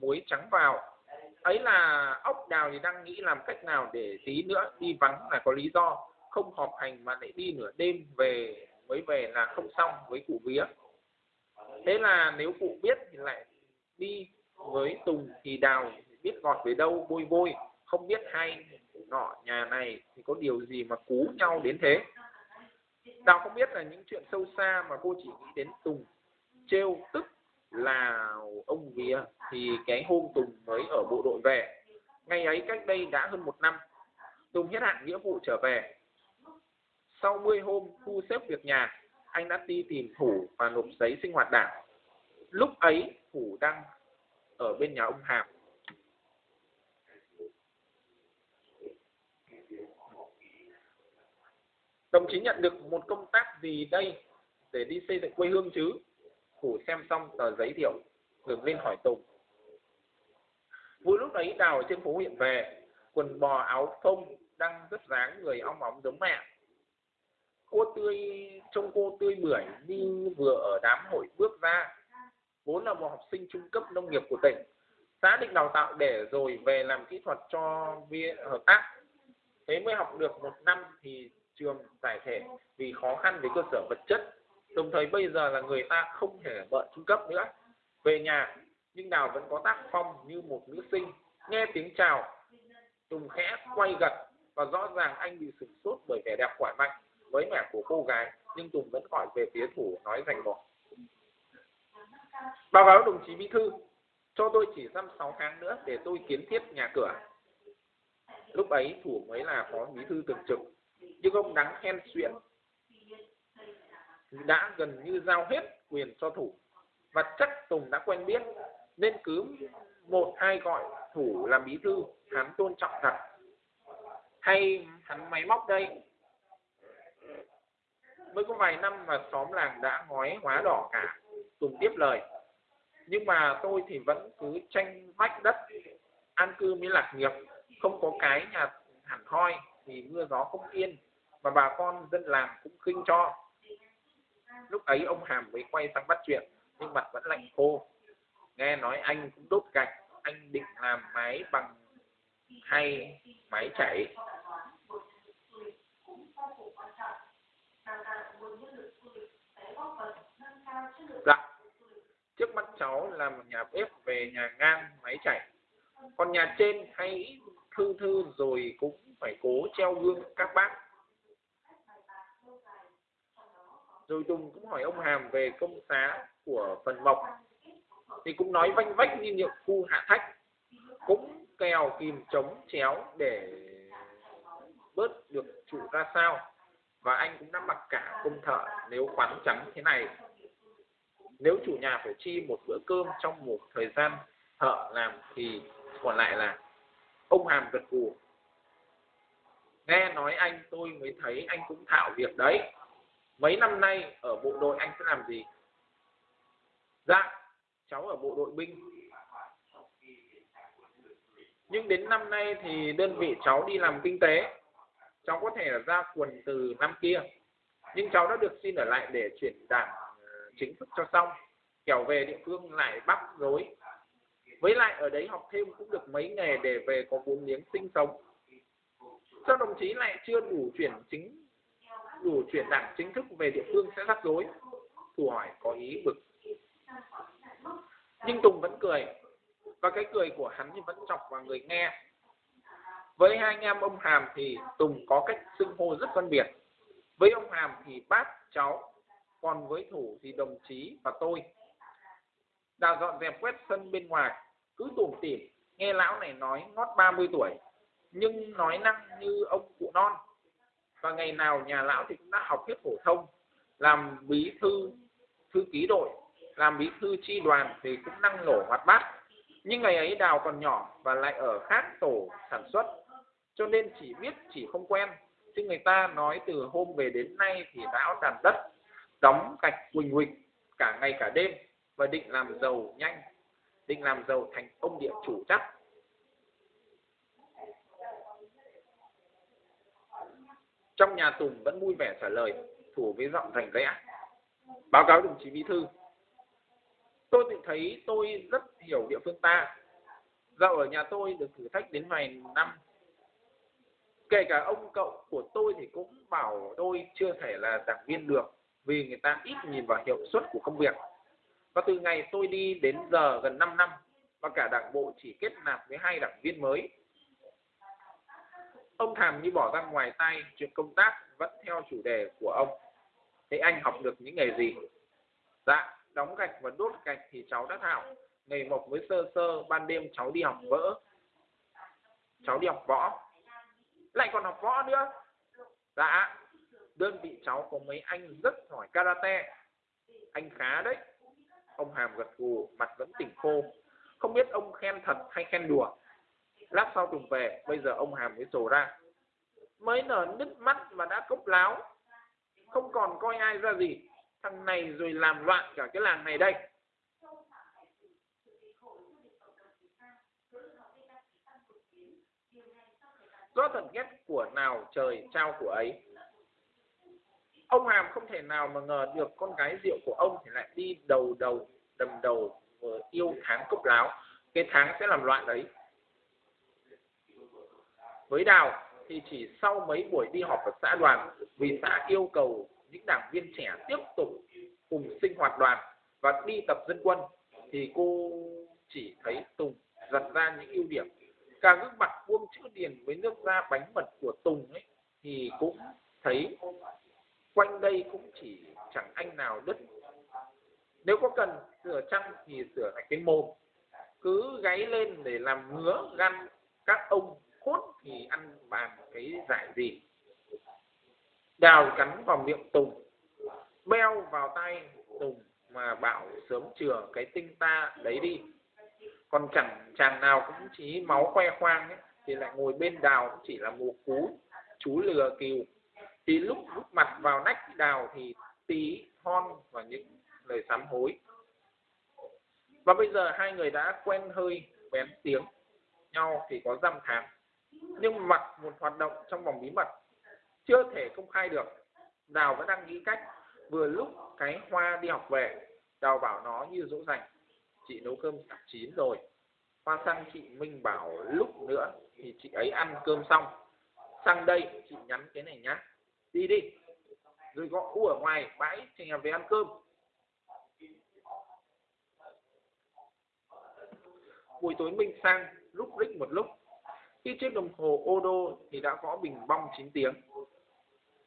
S1: muối trắng vào. Ấy là ốc đào thì đang nghĩ làm cách nào để tí nữa đi vắng là có lý do. Không họp hành mà lại đi nửa đêm về mới về là không xong với cụ vía. Thế là nếu cụ biết thì lại đi với tùng thì đào biết ngọt về đâu, bôi bôi, không biết hay nọ nhà này thì có điều gì mà cú nhau đến thế. Đào không biết là những chuyện sâu xa mà cô chỉ nghĩ đến tùng. Trêu tức là ông vía thì cái hôm tùng mới ở bộ đội về. Ngày ấy cách đây đã hơn một năm, tùng hết hạn nghĩa vụ trở về. Sau 10 hôm thu xếp việc nhà, anh đã đi tìm thủ và nộp giấy sinh hoạt đảng. Lúc ấy thủ đang ở bên nhà ông hàm. Đồng chí nhận được một công tác gì đây để đi xây dựng quê hương chứ? Phủ xem xong tờ giấy thiệu đường lên hỏi tùng vui lúc ấy đào ở trên phố huyện về, quần bò áo phông đang rất dáng người ong óng giống mẹ. Cô tươi, trông cô tươi bưởi như vừa ở đám hội bước ra. Vốn là một học sinh trung cấp nông nghiệp của tỉnh, xã định đào tạo để rồi về làm kỹ thuật cho viên hợp tác. Thế mới học được một năm thì trường giải thể vì khó khăn về cơ sở vật chất. Đồng thời bây giờ là người ta không thể bận trung cấp nữa. Về nhà, nhưng đào vẫn có tác phong như một nữ sinh, nghe tiếng chào. Tùng khẽ quay gật và rõ ràng anh bị sửng sốt bởi vẻ đẹp khỏe mạnh với mẹ của cô gái, nhưng tùng vẫn hỏi về phía thủ nói rành mò báo cáo đồng chí bí thư, cho tôi chỉ dăm sáu tháng nữa để tôi kiến thiết nhà cửa. Lúc ấy thủ mới là phó bí thư thường trực nhưng ông đáng khen xuyễn, đã gần như giao hết quyền cho thủ, và chắc tùng đã quen biết, nên cứ một hai gọi thủ làm bí thư, hắn tôn trọng thật. Hay hắn máy móc đây? Mới có vài năm mà xóm làng đã ngói hóa đỏ cả, tùng tiếp lời. Nhưng mà tôi thì vẫn cứ tranh vách đất, an cư mới lạc nghiệp, không có cái nhà hẳn hoi, thì mưa gió không yên mà bà con dân làng cũng khinh cho. Lúc ấy ông hàm mới quay sang bắt chuyện, nhưng mặt vẫn lạnh khô. Nghe nói anh cũng đốt gạch, anh định làm máy bằng hay máy chảy. Dạ trước mắt cháu là một nhà bếp về nhà ngang máy chảy. Còn nhà trên hay thư thư rồi cũng phải cố treo gương các bác. Rồi Tùng cũng hỏi ông Hàm về công xá của phần mộc. Thì cũng nói vanh vách như nhiệm khu hạ thách, cũng kèo kìm chống chéo để bớt được chủ ra sao. Và anh cũng đã mặc cả công thợ, nếu khoán trắng thế này. Nếu chủ nhà phải chi một bữa cơm trong một thời gian thợ làm thì còn lại là ông hàm gật gù. Nghe nói anh tôi mới thấy anh cũng thạo việc đấy mấy năm nay ở bộ đội anh sẽ làm gì? Dạ cháu ở bộ đội binh. Nhưng đến năm nay thì đơn vị cháu đi làm kinh tế. Cháu có thể là ra quần từ năm kia. Nhưng cháu đã được xin ở lại để chuyển đảng ờ, chính thức cho xong. Kẻo về địa phương lại bắt rối với lại ở đấy học thêm cũng được mấy nghề để về có vốn liếng sinh sống. Sao đồng chí lại chưa đủ chuyển chính đủ chuyển đảng chính thức về địa phương sẽ rắc rối thủ hỏi có ý bực nhưng tùng vẫn cười. Và cái cười của hắn thì vẫn chọc vào người nghe. Với hai anh em ông hàm thì tùng có cách xưng hô rất phân biệt. Với ông hàm thì bác, cháu, còn với thủ thì đồng chí và tôi. Đào dọn dẹp quét sân bên ngoài, cứ tủm tỉm, nghe lão này nói ngót 30 tuổi, nhưng nói năng như ông cụ non và ngày nào nhà lão thì cũng đã học hết phổ thông, làm bí thư thư ký đội, làm bí thư chi đoàn thì cũng năng nổ hoạt bát. Nhưng ngày ấy đào còn nhỏ và lại ở khác tổ sản xuất, cho nên chỉ biết chỉ không quen. Chứ người ta nói từ hôm về đến nay thì lão đàn đất, đóng gạch quỳnh quỳnh cả ngày cả đêm và định làm giàu nhanh, định làm giàu thành ông địa chủ chắc. Trong nhà tùng vẫn vui vẻ trả lời, thủ với giọng rành rẽ. Báo cáo đồng chí bí thư. Tôi tự thấy tôi rất hiểu địa phương ta. Dạo ở nhà tôi được thử thách đến vài năm. Kể cả ông cậu của tôi thì cũng bảo tôi chưa thể là giảng viên được, vì người ta ít nhìn vào hiệu suất của công việc. Và từ ngày tôi đi đến giờ gần 5 năm, và cả đảng bộ chỉ kết nạp với hai đảng viên mới ông thàm như bỏ ra ngoài tay chuyện công tác vẫn theo chủ đề của ông. Thế anh học được những nghề gì? Dạ đóng gạch và đốt gạch thì cháu đã thạo nghề mộc với sơ sơ, ban đêm cháu đi học vỡ. Cháu đi học võ. Lại còn học võ nữa. Dạ đơn vị cháu có mấy anh rất giỏi karate. Anh khá đấy. Ông hàm gật gù, mặt vẫn tỉnh khô. Không biết ông khen thật hay khen đùa lát sau tùng về, bây giờ ông hàm mới sổ ra. Mới nở nứt mắt mà đã cốc láo. Không còn coi ai ra gì. Thằng này rồi làm loạn cả cái làng này đây. Do thần ghét của nào trời trao của ấy. Ông hàm không thể nào mà ngờ được con gái rượu của ông thì lại đi đầu đầu, đầm đầu ờ, yêu tháng cốc láo. Cái tháng sẽ làm loạn đấy với đào thì chỉ sau mấy buổi đi họp ở xã đoàn, vì xã yêu cầu những đảng viên trẻ tiếp tục cùng sinh hoạt đoàn và đi tập dân quân, thì cô chỉ thấy Tùng giật ra những ưu điểm. Cả gương mặt vuông chữ điền với nước da bánh mật của Tùng ấy, thì cũng thấy quanh đây cũng chỉ chẳng anh nào đứt. Nếu có cần sửa chăng thì sửa lại cái mồm. Cứ gáy lên để làm ngứa gan các ông cốt thì ăn bàn cái giải gì? Đào cắn vào miệng tùng beo vào tay tùng mà bảo sớm chừa cái tinh ta đấy đi. Còn chẳng chàng nào cũng chỉ máu khoe khoang ấy, thì lại ngồi bên đào cũng chỉ là một cú chú lừa kiều. Thì lúc lúc mặt vào nách đào thì tí hon và những lời sám hối. Và bây giờ hai người đã quen hơi bén tiếng nhau thì có dăm tháng nhưng mặt một hoạt động trong vòng bí mật, chưa thể công khai được. Đào vẫn đang nghĩ cách vừa lúc cái hoa đi học về, đào bảo nó như dỗ dành. Chị nấu cơm sắp chín rồi. Hoa sang chị minh bảo lúc nữa thì chị ấy ăn cơm xong. Sang đây chị nhắn cái này nhá. Đi đi. Rồi gọi u ở ngoài bãi thì về ăn cơm. Buổi tối minh sang, lúc rích một lúc cái chiếc đồng hồ Odo thì đã gõ bình bong 9 tiếng.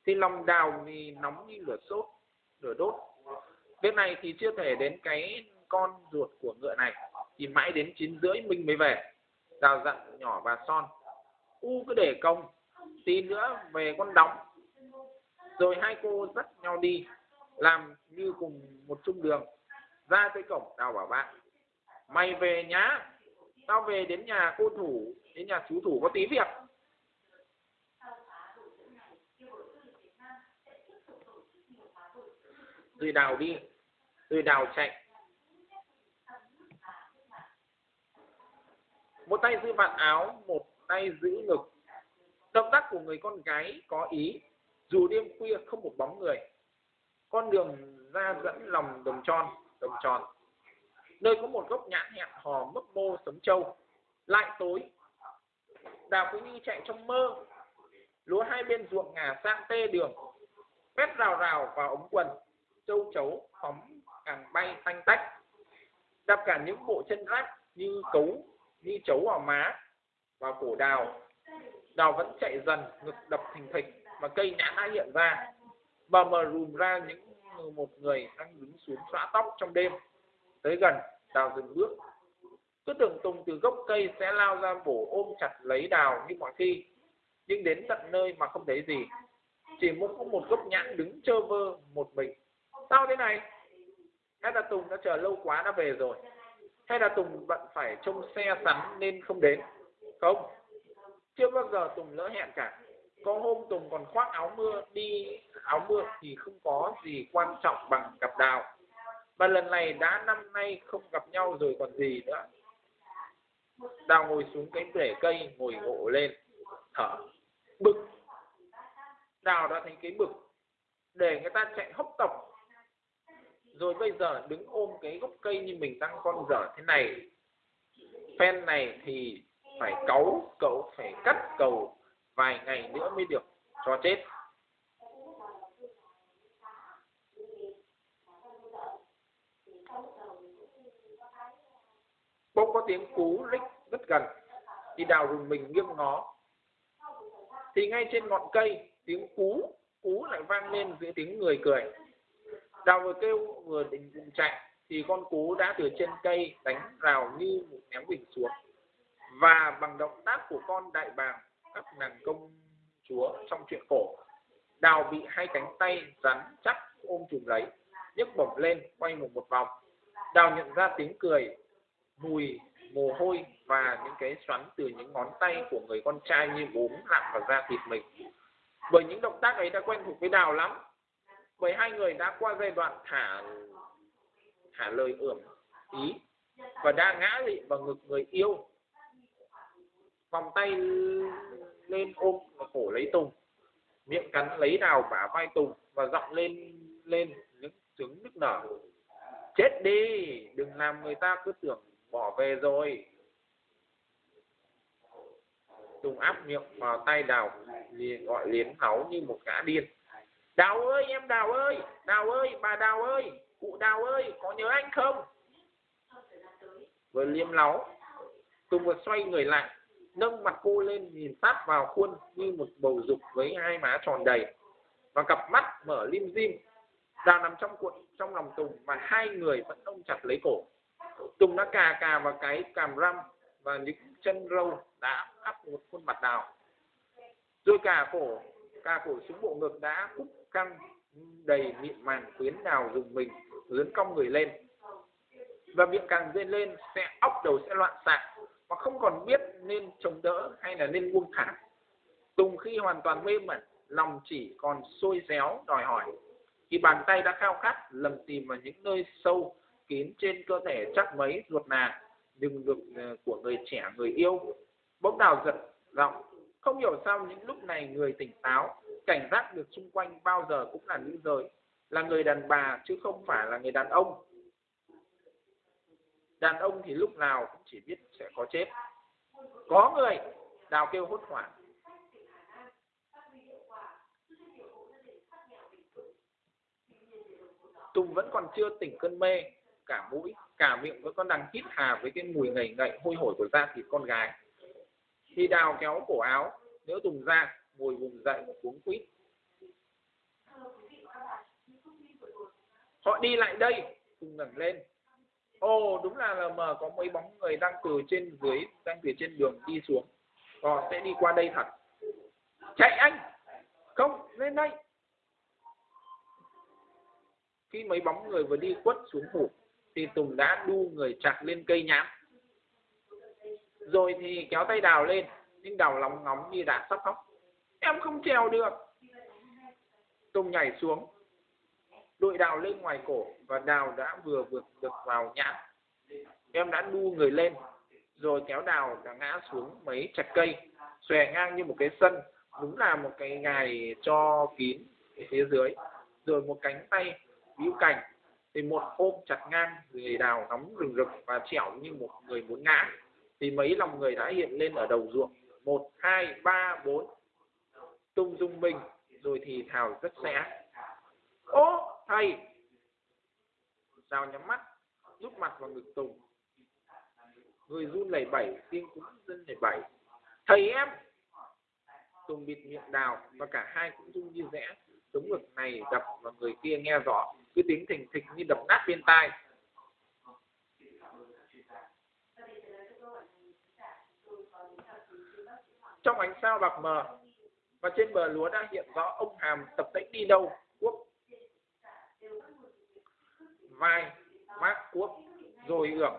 S1: Thì lòng đào thì nóng như lửa sốt, lửa đốt. Bên này thì chưa thể đến cái con ruột của ngựa này, thì mãi đến chín rưỡi mình mới về. Đào dặn nhỏ và son, u cứ để công, tí nữa về con đóng. Rồi hai cô dắt nhau đi, làm như cùng một chung đường, ra tới cổng, đào bảo bạn, mày về nhá, tao về đến nhà cô thủ đến nhà chú thủ có tí việc. Rồi đào đi, rồi đào chạy. Một tay giữ vạt áo, một tay giữ ngực. Động tác của người con gái có ý, dù đêm khuya không một bóng người. Con đường ra dẫn lòng đồng tròn đồng tròn. Nơi có một gốc nhãn hẹn hò mấp mô sấm trâu. Lại tối đào cứ nhi chạy trong mơ. Lúa hai bên ruộng ngả sang tê đường. Quét rào rào vào ống quần. Châu chấu phóng càng bay tanh tách. Đập cả những bộ chân rác như cấu, như chấu vào má và cổ đào. Đào vẫn chạy dần, ngực đập thình thịch mà cây nhãn đã hiện ra. Bờ mờ rùm ra những một người đang đứng xuống xõa tóc trong đêm. Tới gần, đào dừng bước cứ tưởng tùng từ gốc cây sẽ lao ra bổ ôm chặt lấy đào như mọi khi, nhưng đến tận nơi mà không thấy gì. Chỉ muốn có một gốc nhãn đứng trơ vơ một mình. Sao thế này? Hay là tùng đã chờ lâu quá đã về rồi? Hay là tùng bận phải trông xe sắn nên không đến? Không. Chưa bao giờ tùng lỡ hẹn cả. Có hôm tùng còn khoác áo mưa đi, áo mưa thì không có gì quan trọng bằng gặp đào. Và lần này đã năm nay không gặp nhau rồi còn gì nữa đào ngồi xuống cái rễ cây, ngồi gộ lên, thở. Bực. Đào đã thành cái bực, để người ta chạy hốc tộc rồi bây giờ đứng ôm cái gốc cây như mình đang con dở thế này. Phen này thì phải cáu, cậu phải cắt cầu vài ngày nữa mới được cho chết. Bỗng có tiếng cú rích rất gần, thì đào rùng mình nghiêng ngó. Thì ngay trên ngọn cây, tiếng cú cú lại vang lên giữa tiếng người cười. Đào vừa kêu, vừa định vùng chạy, thì con cú đã từ trên cây đánh rào như một ném bình xuống. Và bằng động tác của con đại bàng, các nàng công chúa trong chuyện cổ, đào bị hai cánh tay rắn chắc ôm chùm lấy, nhấc bổng lên, quay một một vòng. Đào nhận ra tiếng cười mùi, mồ hôi và những cái xoắn từ những ngón tay của người con trai như bốm lặn vào da thịt mình. Bởi những động tác ấy đã quen thuộc với đào lắm. Bởi hai người đã qua giai đoạn thả thả lời ưởng ý và đã ngã lị vào ngực người yêu. Vòng tay lên ôm và cổ lấy tùng. Miệng cắn lấy đào bả vai tùng và giọng lên lên những trứng nức nở. Chết đi, đừng làm người ta cứ tưởng bỏ về rồi. Tùng áp miệng vào tay đào liền gọi liến háu như một gã điên. Đào ơi, em đào ơi đào ơi, bà đào ơi, cụ đào ơi, có nhớ anh không? Vừa liếm láu tùng vừa xoay người lại, nâng mặt cô lên, nhìn sát vào khuôn như một bầu dục với hai má tròn đầy. Và cặp mắt mở lim dim đào nằm trong cuộn trong lòng tùng, và hai người vẫn ôm chặt lấy cổ tùng đã cà cà vào cái càm răm và những chân râu đã áp một khuôn mặt đào rồi cà cổ cà cổ xuống bộ ngực đã cúc căng, đầy mịn màng quyến đào dùng mình, lớn cong người lên. Và miệng càng dên lên sẽ óc đầu sẽ loạn xạ mà không còn biết nên chống đỡ hay là nên buông thả. Tùng khi hoàn toàn mê mẩn, lòng chỉ còn sôi réo, đòi hỏi. Thì bàn tay đã khao khát, lầm tìm vào những nơi sâu kín trên cơ thể chắc mấy ruột nà, đừng được ờ, của người trẻ, người yêu. Bỗng đào giật giọng, không hiểu sao những lúc này người tỉnh táo, cảnh giác được xung quanh bao giờ cũng là nữ giới, là người đàn bà chứ không phải là người đàn ông. Đàn ông thì lúc nào cũng chỉ biết sẽ có chết. Có người, đào kêu hốt hoảng. Tùng vẫn còn chưa tỉnh cơn mê cả mũi, cả miệng vẫn còn đang hít hà với cái mùi ngậy ngậy, hôi hổi của da thịt con gái. Khi đào kéo cổ áo, nếu tùng ra ngồi vùng dậy một cuống quýt. Họ đi lại đây, cùng ngẩng lên. Ồ, đúng là lm mờ có mấy bóng người đang từ trên dưới, đang từ trên đường đi xuống. Họ sẽ đi qua đây thật. Chạy anh! Không, lên đây! Khi mấy bóng người vừa đi quất xuống hụt thì tùng đã đu người chặt lên cây nhám, rồi thì kéo tay đào lên nhưng đào lóng ngóng như đã sắp khóc em không trèo được. Tùng nhảy xuống đội đào lên ngoài cổ và đào đã vừa vượt được vào nhãn em đã đu người lên rồi kéo đào đã ngã xuống mấy chặt cây xòe ngang như một cái sân đúng là một cái ngài cho kín phía dưới. Rồi một cánh tay víu cành thì một hôm chặt ngang, người đào nóng rừng rực và trẻo như một người muốn ngã. Thì mấy lòng người đã hiện lên ở đầu ruộng. Một, hai, ba, bốn. Tung dung mình rồi thì thào rất sẽ ô, thầy! Đào nhắm mắt, rút mặt vào ngực tùng. Người run lẩy bẩy, tiếng cũng dân lẩy bẩy. Thầy em! Tùng bịt miệng đào và cả hai cũng run như rẽ. Chống ngực này đập và người kia nghe rõ cứ tiếng thình thịch như đập nát bên tai. Trong ánh sao bạc mờ và trên bờ lúa đã hiện rõ ông hàm tập tễnh đi đâu quốc vai, mác quốc rồi ưởng,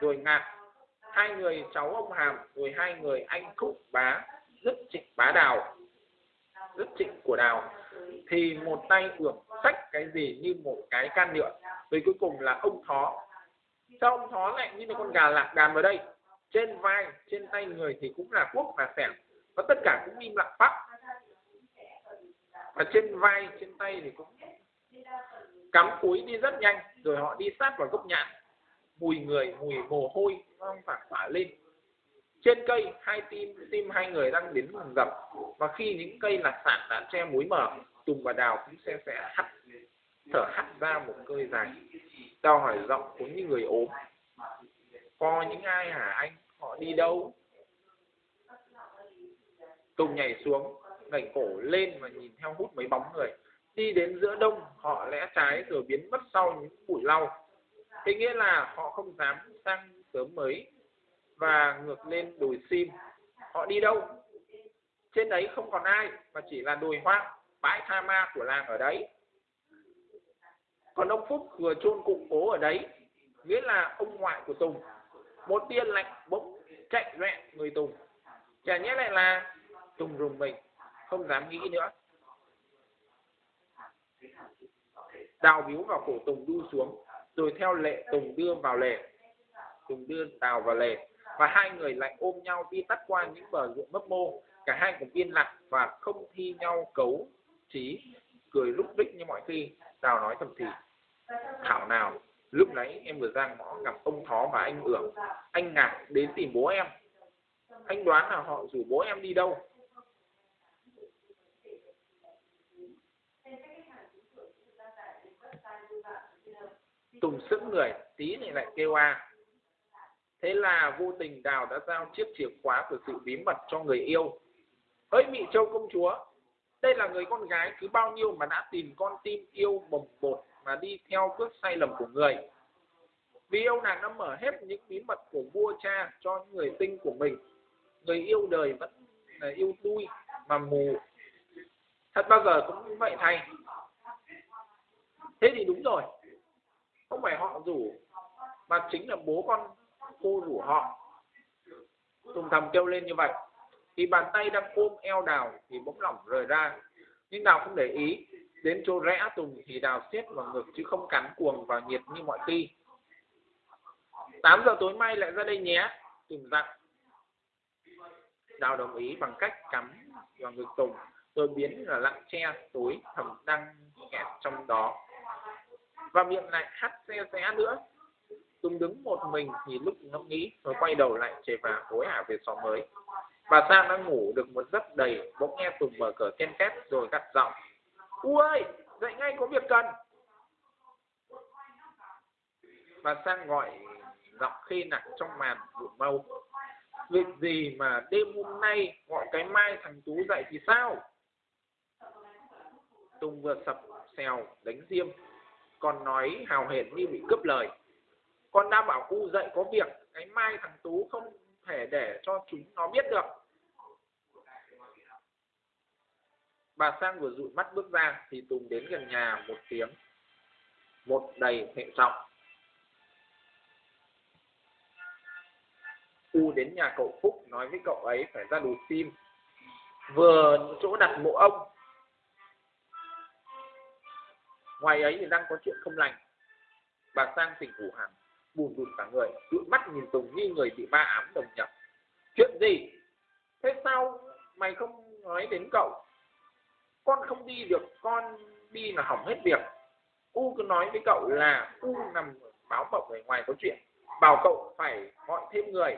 S1: rồi ngạc. Hai người cháu ông hàm, rồi hai người anh khúc bá, rất trịnh bá đào, rất trịnh của đào thì một tay ưởng sách cái gì như một cái can nhựa. Rồi cuối cùng là ông thó. Sao ông thó lại như là con gà lạc đàn vào đây? Trên vai, trên tay người thì cũng là quốc và sẻng và tất cả cũng im lặng bắc và trên vai, trên tay thì cũng cắm cúi đi rất nhanh, rồi họ đi sát vào gốc nhãn mùi người, mùi mồ hôi nó phải phả lên trên cây, hai tim tim hai người đang đến rừng rập và khi những cây lạc sản đã che muối mở tùng và đào cũng sẽ sẽ hắt, thở hắt ra một hơi dài. Đào hỏi giọng cũng như người ốm. Có những ai hả anh? Họ đi đâu? Tùng nhảy xuống, ngẩng cổ lên và nhìn theo hút mấy bóng người. Đi đến giữa đông, họ lẽ trái rồi biến mất sau những bụi lau. Thế nghĩa là họ không dám sang sớm mới và ngược lên đồi sim. Họ đi đâu? Trên đấy không còn ai, mà chỉ là đồi hoang bãi tha ma của làng ở đấy. Còn ông phúc vừa chôn cụ cố ở đấy, nghĩa là ông ngoại của tùng. Một tiên lạnh bỗng chạy loẹn người tùng. Chả nhẽ lại là tùng rùng mình, không dám nghĩ nữa. Đào biếu vào cổ tùng đu xuống, rồi theo lệ tùng đưa vào lề. Tùng đưa đào vào lề và hai người lại ôm nhau đi tắt qua những bờ ruộng mấp mô. Cả hai cùng yên lặng và không thi nhau cấu trí, cười lúc đích như mọi khi. Đào nói thầm thì, thảo nào, lúc nãy em vừa ra ngõ gặp ông thó và anh ưởng. Anh ngạc đến tìm bố em. Anh đoán là họ rủ bố em đi đâu? Tùng sững người, tí này lại kêu a thế là vô tình đào đã giao chiếc chìa khóa của sự bí mật cho người yêu. Hỡi mị châu công chúa, đây là người con gái cứ bao nhiêu mà đã tìm con tim yêu bồng bột mà đi theo bước sai lầm của người? Vì yêu nàng đã mở hết những bí mật của vua cha cho người tinh của mình. Người yêu đời vẫn là yêu đuôi mà mù. Thật bao giờ cũng như vậy thay. Thế thì đúng rồi. Không phải họ rủ, mà chính là bố con cô rủ họ. Tùng thầm kêu lên như vậy. Thì bàn tay đang ôm eo đào thì bỗng lỏng rời ra. Nhưng đào không để ý. Đến chỗ rẽ tùng thì đào xiết vào ngực chứ không cắn cuồng vào nhiệt như mọi khi. 8 giờ tối mai lại ra đây nhé, tùng dặn. Đào đồng ý bằng cách cắm vào ngực tùng, rồi biến là lặng che tối thầm đang kẹt trong đó. Và miệng lại hắt xe xe nữa. Tùng đứng một mình thì lúc ngẫm nghĩ rồi quay đầu lại chạy vào hối hả về xóm mới. Bà Sang đang ngủ được một giấc đầy, bỗng nghe Tùng mở cửa ken két rồi gắt giọng. U ơi, dậy ngay có việc cần. Bà Sang gọi giọng khê nặng trong màn bụi mâu việc gì mà đêm hôm nay gọi cái mai thằng Tú dậy thì sao? Tùng vừa sập xèo đánh diêm. Còn nói hào hển như bị cướp lời con đã bảo cu dậy có việc, cái mai thằng tú không thể để cho chúng nó biết được. Bà sang vừa dụi mắt bước ra thì tùng đến gần nhà một tiếng, một đầy hệ trọng. U đến nhà cậu phúc nói với cậu ấy phải ra đồ sim vừa chỗ đặt mộ ông. Ngoài ấy thì đang có chuyện không lành. Bà sang tỉnh phủ hẳn buồn rụt cả người dụi mắt nhìn tùng như người bị ma ám đồng nhập. Chuyện gì? Thế sao mày không nói đến cậu? Con không đi được, con đi là hỏng hết việc. U cứ nói với cậu là u nằm báo mộng ở ngoài có chuyện. Bảo cậu phải gọi thêm người.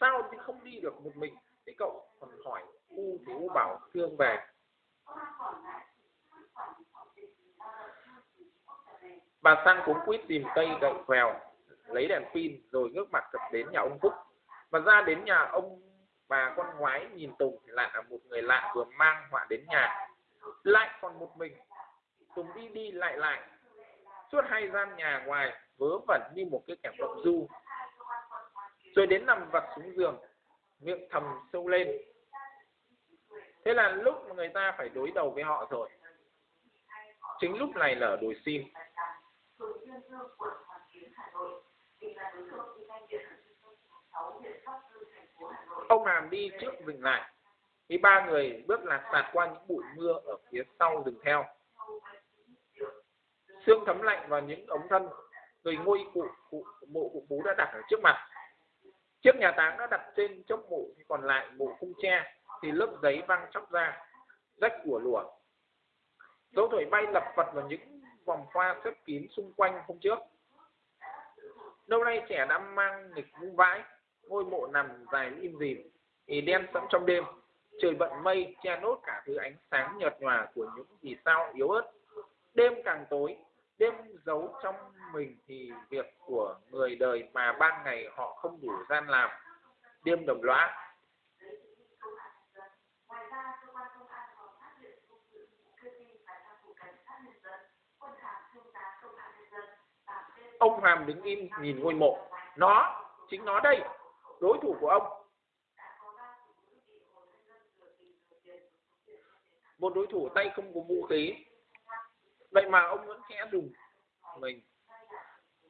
S1: Sao thì không đi được một mình? Thế cậu còn hỏi u thì u bảo, thương về. Bà sang cũng quýt tìm cây gậy quèo, lấy đèn pin rồi ngước mặt cập đến nhà ông phúc. Và ra đến nhà ông bà con ngoái nhìn tùng thì lại là một người lạ vừa mang họa đến nhà. Lại còn một mình, tùng đi đi lại lại. Suốt hai gian nhà ngoài vớ vẩn như một cái kẻ động du. Rồi đến nằm vật xuống giường, miệng thầm sâu lên. Thế là lúc mà người ta phải đối đầu với họ rồi. Chính lúc này lở đồi sim ông hàm đi trước dừng lại. Khi ba người bước lạc sạt qua những bụi mưa ở phía sau dừng theo. Xương thấm lạnh vào những ống thân rồi ngôi cụ, cụ mộ cụ bú đã đặt ở trước mặt. Chiếc nhà táng đã đặt trên chốc mộ còn lại mộ khung tre thì lớp giấy văng chóc ra rách của lùa. Dấu thổi bay lập vật vào những vòng hoa xếp kín xung quanh hôm trước. Lâu nay trẻ đã mang nghịch vũ vãi, ngôi mộ nằm dài im dìm, thì đen sẫm trong đêm. Trời bận mây, che nốt cả thứ ánh sáng nhợt nhòa của những vì sao yếu ớt. Đêm càng tối, đêm giấu trong mình thì việc của người đời mà ban ngày họ không đủ gian làm. Đêm đồng lõa ông Hàm đứng im, nhìn ngôi mộ. Nó, chính nó đây, đối thủ của ông. Một đối thủ tay không có vũ khí. Vậy mà ông vẫn khẽ dùng mình.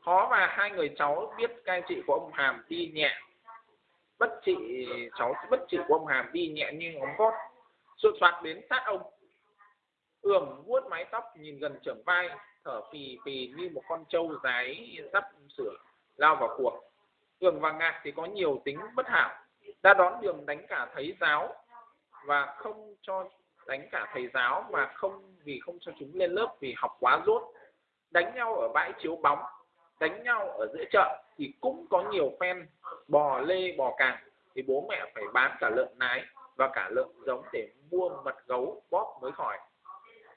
S1: Khó mà hai người cháu biết cai trị của ông Hàm đi nhẹ. Bất trị, cháu, bất trị của ông Hàm đi nhẹ như ngón gót sụt soạt đến sát ông. Ưởng vuốt mái tóc, nhìn gần trưởng vai thở phì phì như một con trâu rái sắp sửa lao vào cuộc. Ường và ngạc thì có nhiều tính bất hảo. Đã đón đường đánh cả thầy giáo và không cho đánh cả thầy giáo mà không, vì không cho chúng lên lớp vì học quá rốt. Đánh nhau ở bãi chiếu bóng, đánh nhau ở giữa chợ thì cũng có nhiều phen bò lê bò càng. Thì bố mẹ phải bán cả lợn nái và cả lợn giống để mua mật gấu bóp mới khỏi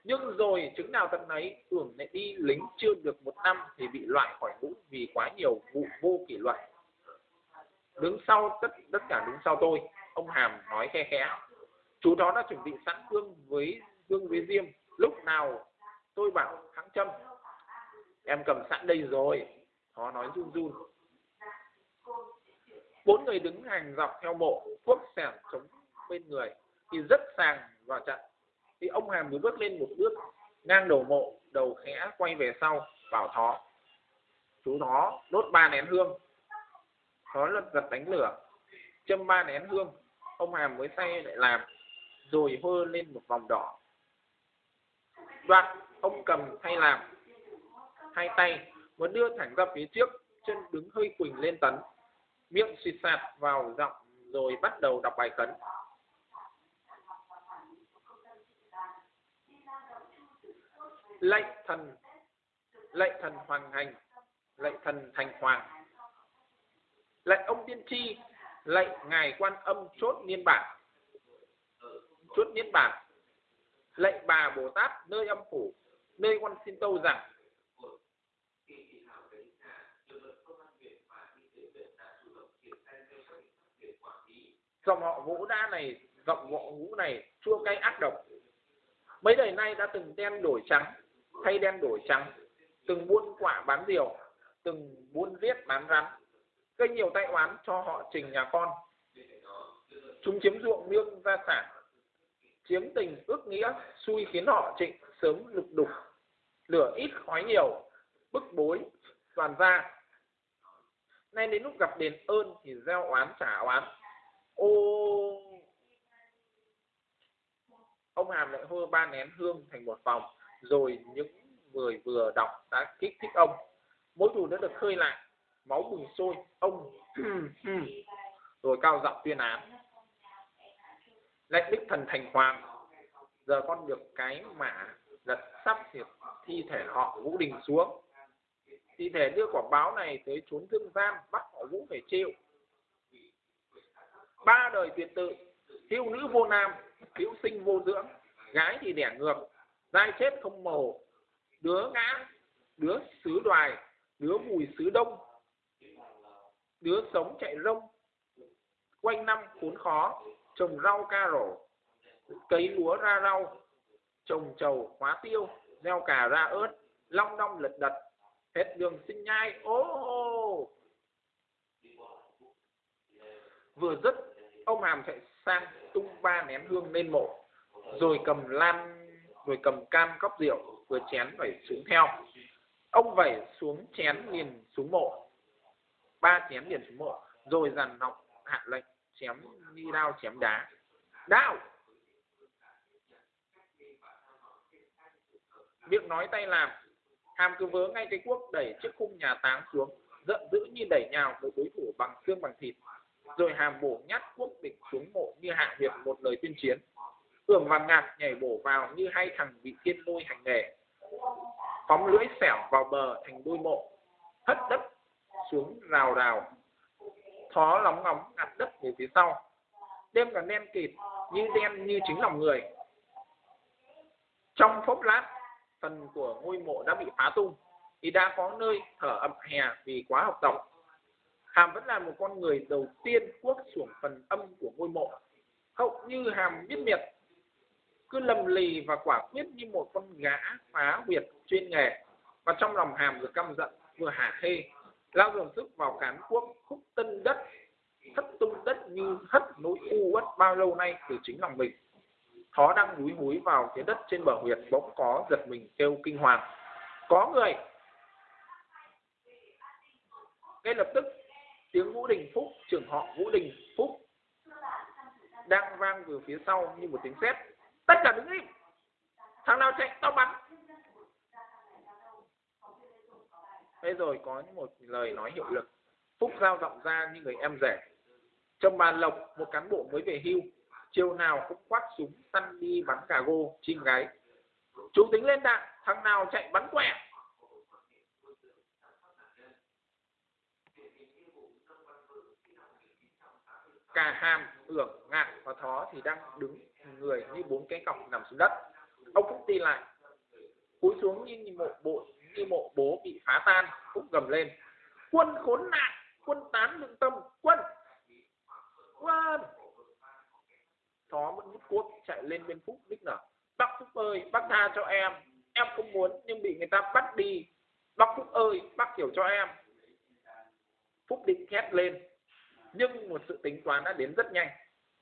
S1: nhưng rồi chứng nào tận ấy tưởng lại đi lính chưa được một năm thì bị loại khỏi ngũ vì quá nhiều vụ vô kỷ luật. Đứng sau tất tất cả đứng sau tôi, ông hàm nói khe khẽ, chú đó đã chuẩn bị sẵn gương với gương với diêm. Lúc nào tôi bảo thắng châm, em cầm sẵn đây rồi. Nó nói run run. Bốn người đứng hàng dọc theo mộ thuốc sẻn chống bên người, thì rất sàng và trận thì ông hàm mới bước lên một bước, ngang đầu mộ đầu khẽ, quay về sau, bảo thó. Chú thó, đốt ba nén hương. Thó lật giật đánh lửa, châm ba nén hương. Ông hàm mới say lại làm, rồi hơ lên một vòng đỏ. Đoạn ông cầm thay làm, hai tay, muốn đưa thẳng ra phía trước, chân đứng hơi quỳnh lên tấn. Miệng xịt sạt vào giọng, rồi bắt đầu đọc bài cấn lệnh thần. Lệnh thần hoàng hành. Lệnh thần thành hoàng. Lệnh ông tiên tri. Lệnh ngài quan âm chốt niên bản. Chốt niên bản. Lệnh bà bồ tát nơi âm phủ, nơi quan xin tâu rằng. Dòng họ vũ đa này, dòng họ vũ này chua cay ác độc. Mấy đời nay đã từng đen đổi trắng thay đen đổi trắng, từng buôn quả bán diều từng buôn giết bán rắn, gây nhiều tai oán cho họ trình nhà con. Chúng chiếm ruộng nương gia sản, chiếm tình ước nghĩa, xui khiến họ trịnh sớm lục đục, lửa ít khói nhiều, bức bối, toàn ra. Nay đến lúc gặp đền ơn thì gieo oán trả oán. Ô, ông hàm lại hô ba nén hương thành một vòng rồi những người vừa đọc đã kích thích ông. Mối thù đã được khơi lại, máu bùng sôi, ông rồi cao giọng tuyên án. Lệnh đích thần thành hoàng, giờ con được cái mã lật sắp diệt thi thể họ vũ đình xuống. Thi thể đưa quả báo này tới trốn thương gian bắt họ vũ phải chịu. Ba đời tuyệt tự thiếu nữ vô nam thiếu sinh vô dưỡng, gái thì đẻ ngược dai chết không màu, đứa ngã, đứa xứ đoài, đứa mùi xứ đông, đứa sống chạy rông. Quanh năm khốn khó, trồng rau ca rổ, cấy lúa ra rau, trồng trầu hóa tiêu, gieo cà ra ớt, long đong lật đật, hết đường sinh nhai. Ô ô vừa dứt, ông hàm chạy sang, tung ba nén hương lên mộ, rồi cầm lan rồi cầm cam cốc rượu, vừa chén vẩy xuống theo. Ông vẩy xuống chén liền xuống mộ. Ba chén liền xuống mộ, rồi dàn nọng hạ lệnh, chém như đao chém đá. Đao! Miệng nói tay làm, hàm cứ vớ ngay cái cuốc đẩy chiếc khung nhà táng xuống, giận dữ như đẩy nhào một đối thủ bằng xương bằng thịt. Rồi hàm bổ nhát cuốc địch xuống mộ như hạ hiệp một lời tuyên chiến tưởng vàng ngạc nhảy bổ vào như hai thằng bị thiên lôi hành nghề. Phóng lưỡi xẻo vào bờ thành đôi mộ, hất đất xuống rào rào. Thó lóng ngóng ngặt đất về phía sau. Đêm cả đen kịt, như đen như chính lòng người. Trong phốc lát, phần của ngôi mộ đã bị phá tung, thì đã có nơi thở ẩm hè vì quá học tập. Hàm vẫn là một con người đầu tiên cuốc xuống phần âm của ngôi mộ. Hậu như hàm biết miệt cứ lầm lì và quả quyết như một con gã phá huyệt chuyên nghề. Và trong lòng hàm vừa căm giận, vừa hả hê, lao dồn sức vào cán cuốc, khúc tân đất, thất tung đất như hất nỗi u uất bao lâu nay từ chính lòng mình. Thó đang núi húi vào phía đất trên bờ huyệt, bỗng có giật mình kêu kinh hoàng. Có người! Ngay lập tức, tiếng vũ đình phúc, trưởng họ vũ đình phúc, đang vang từ phía sau như một tiếng sét tất cả đứng im. Thằng nào chạy, tao bắn. Thế rồi có một lời nói hiệu lực, phúc giao giọng ra như người em rể. Trong bàn lộc, một cán bộ mới về hưu, chiều nào cũng quát súng săn đi bắn cà gô, chim gái. Chú tính lên đạn, thằng nào chạy bắn quẹ. Cả hàm hưởng ngạn và thó thì đang đứng người như bốn cái cọc nằm xuống đất. Ông phúc đi lại, cúi xuống như mộ bộ, như mộ bố bị phá tan phúc gầm lên. Quân khốn nạn, quân tán lương tâm, quân quân. Thó vẫn hút cốt chạy lên bên phúc, đích nở bác phúc ơi, bác tha cho em. Em không muốn nhưng bị người ta bắt đi. Bác phúc ơi, bác hiểu cho em. Phúc định hét lên, nhưng một sự tính toán đã đến rất nhanh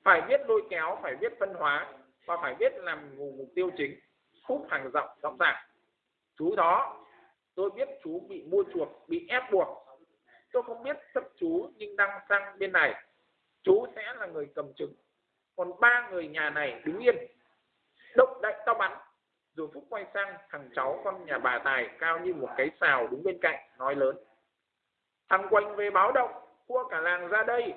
S1: phải biết lôi kéo, phải biết phân hóa và phải biết làm mục tiêu chính phúc hàng rộng rõ ràng. Chú đó, tôi biết chú bị mua chuộc, bị ép buộc. Tôi không biết sắp chú nhưng đang sang bên này. Chú sẽ là người cầm chứng còn ba người nhà này đứng yên. Động đậy tao bắn. Rồi phúc quay sang, thằng cháu con nhà bà tài cao như một cái xào đứng bên cạnh, nói lớn. Thằng quanh về báo động, cua cả làng ra đây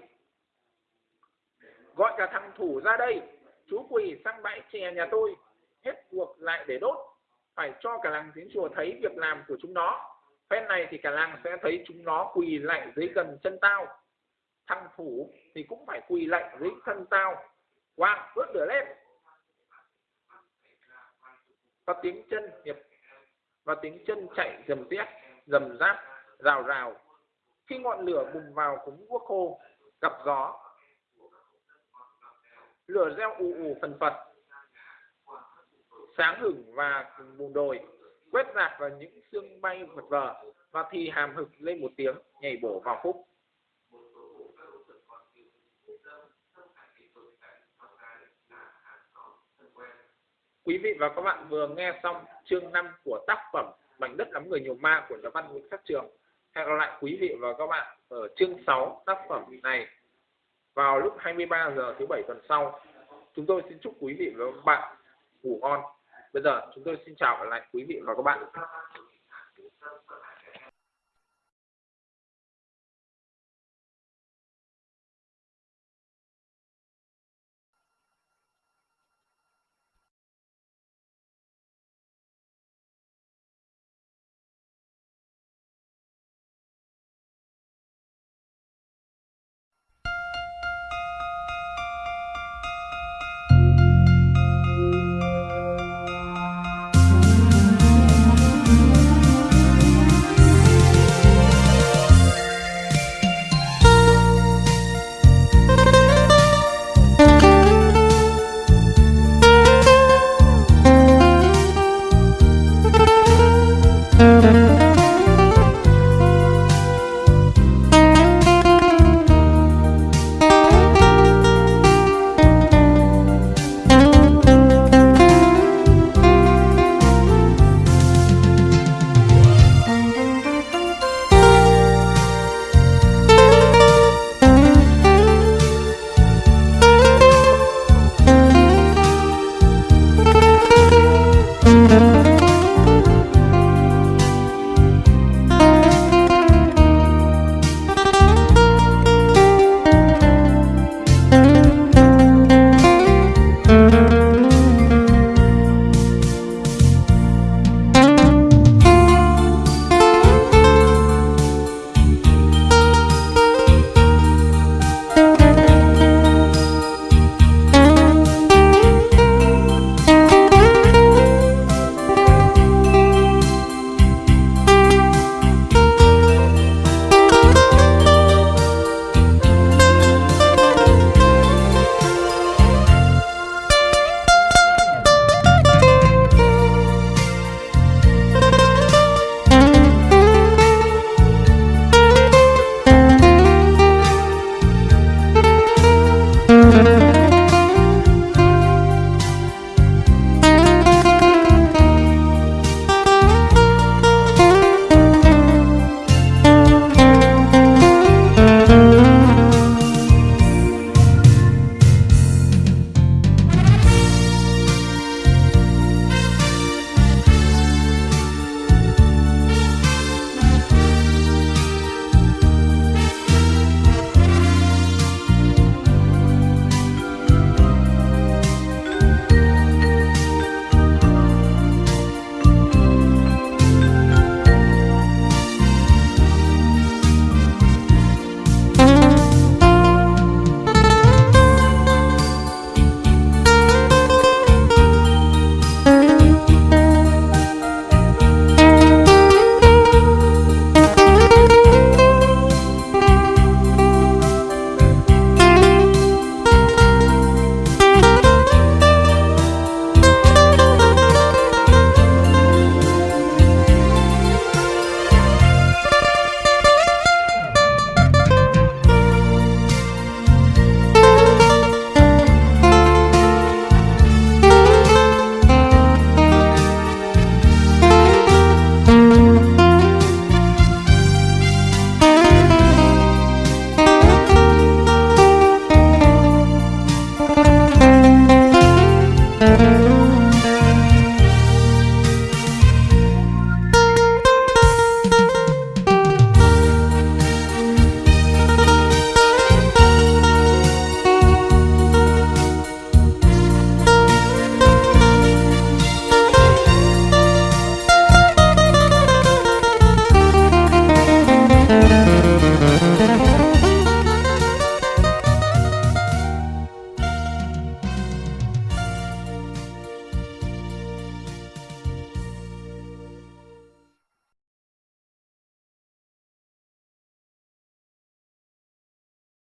S1: gọi cả thằng thủ ra đây, chú quỳ sang bãi chè nhà tôi. Hết cuộc lại để đốt, phải cho cả làng tiếng chùa thấy việc làm của chúng nó. Phen này thì cả làng sẽ thấy chúng nó quỳ lại dưới gần chân tao. Thằng thủ thì cũng phải quỳ lại dưới thân tao. Quang bước lửa lên. Và tiếng chân hiệp và tiếng chân chạy dầm tiết dầm ráp rào rào. Khi ngọn lửa bùng vào cúng quốc khô, gặp gió lửa reo ù ù phần phật. Sáng hửng và bùn đồi, quét rạc vào những xương bay vật vờ và thì hàm hực lên một tiếng, nhảy bổ vào khúc. Quý vị và các bạn vừa nghe xong chương 5 của tác phẩm Mảnh đất lắm người nhiều ma của nhà văn Nguyễn Khắc Trường. Hẹn gặp lại quý vị và các bạn ở chương 6 tác phẩm này vào lúc 23 giờ thứ bảy tuần sau. Chúng tôi xin chúc quý vị và các bạn ngủ ngon. Bây giờ chúng tôi xin chào lại quý vị và các bạn.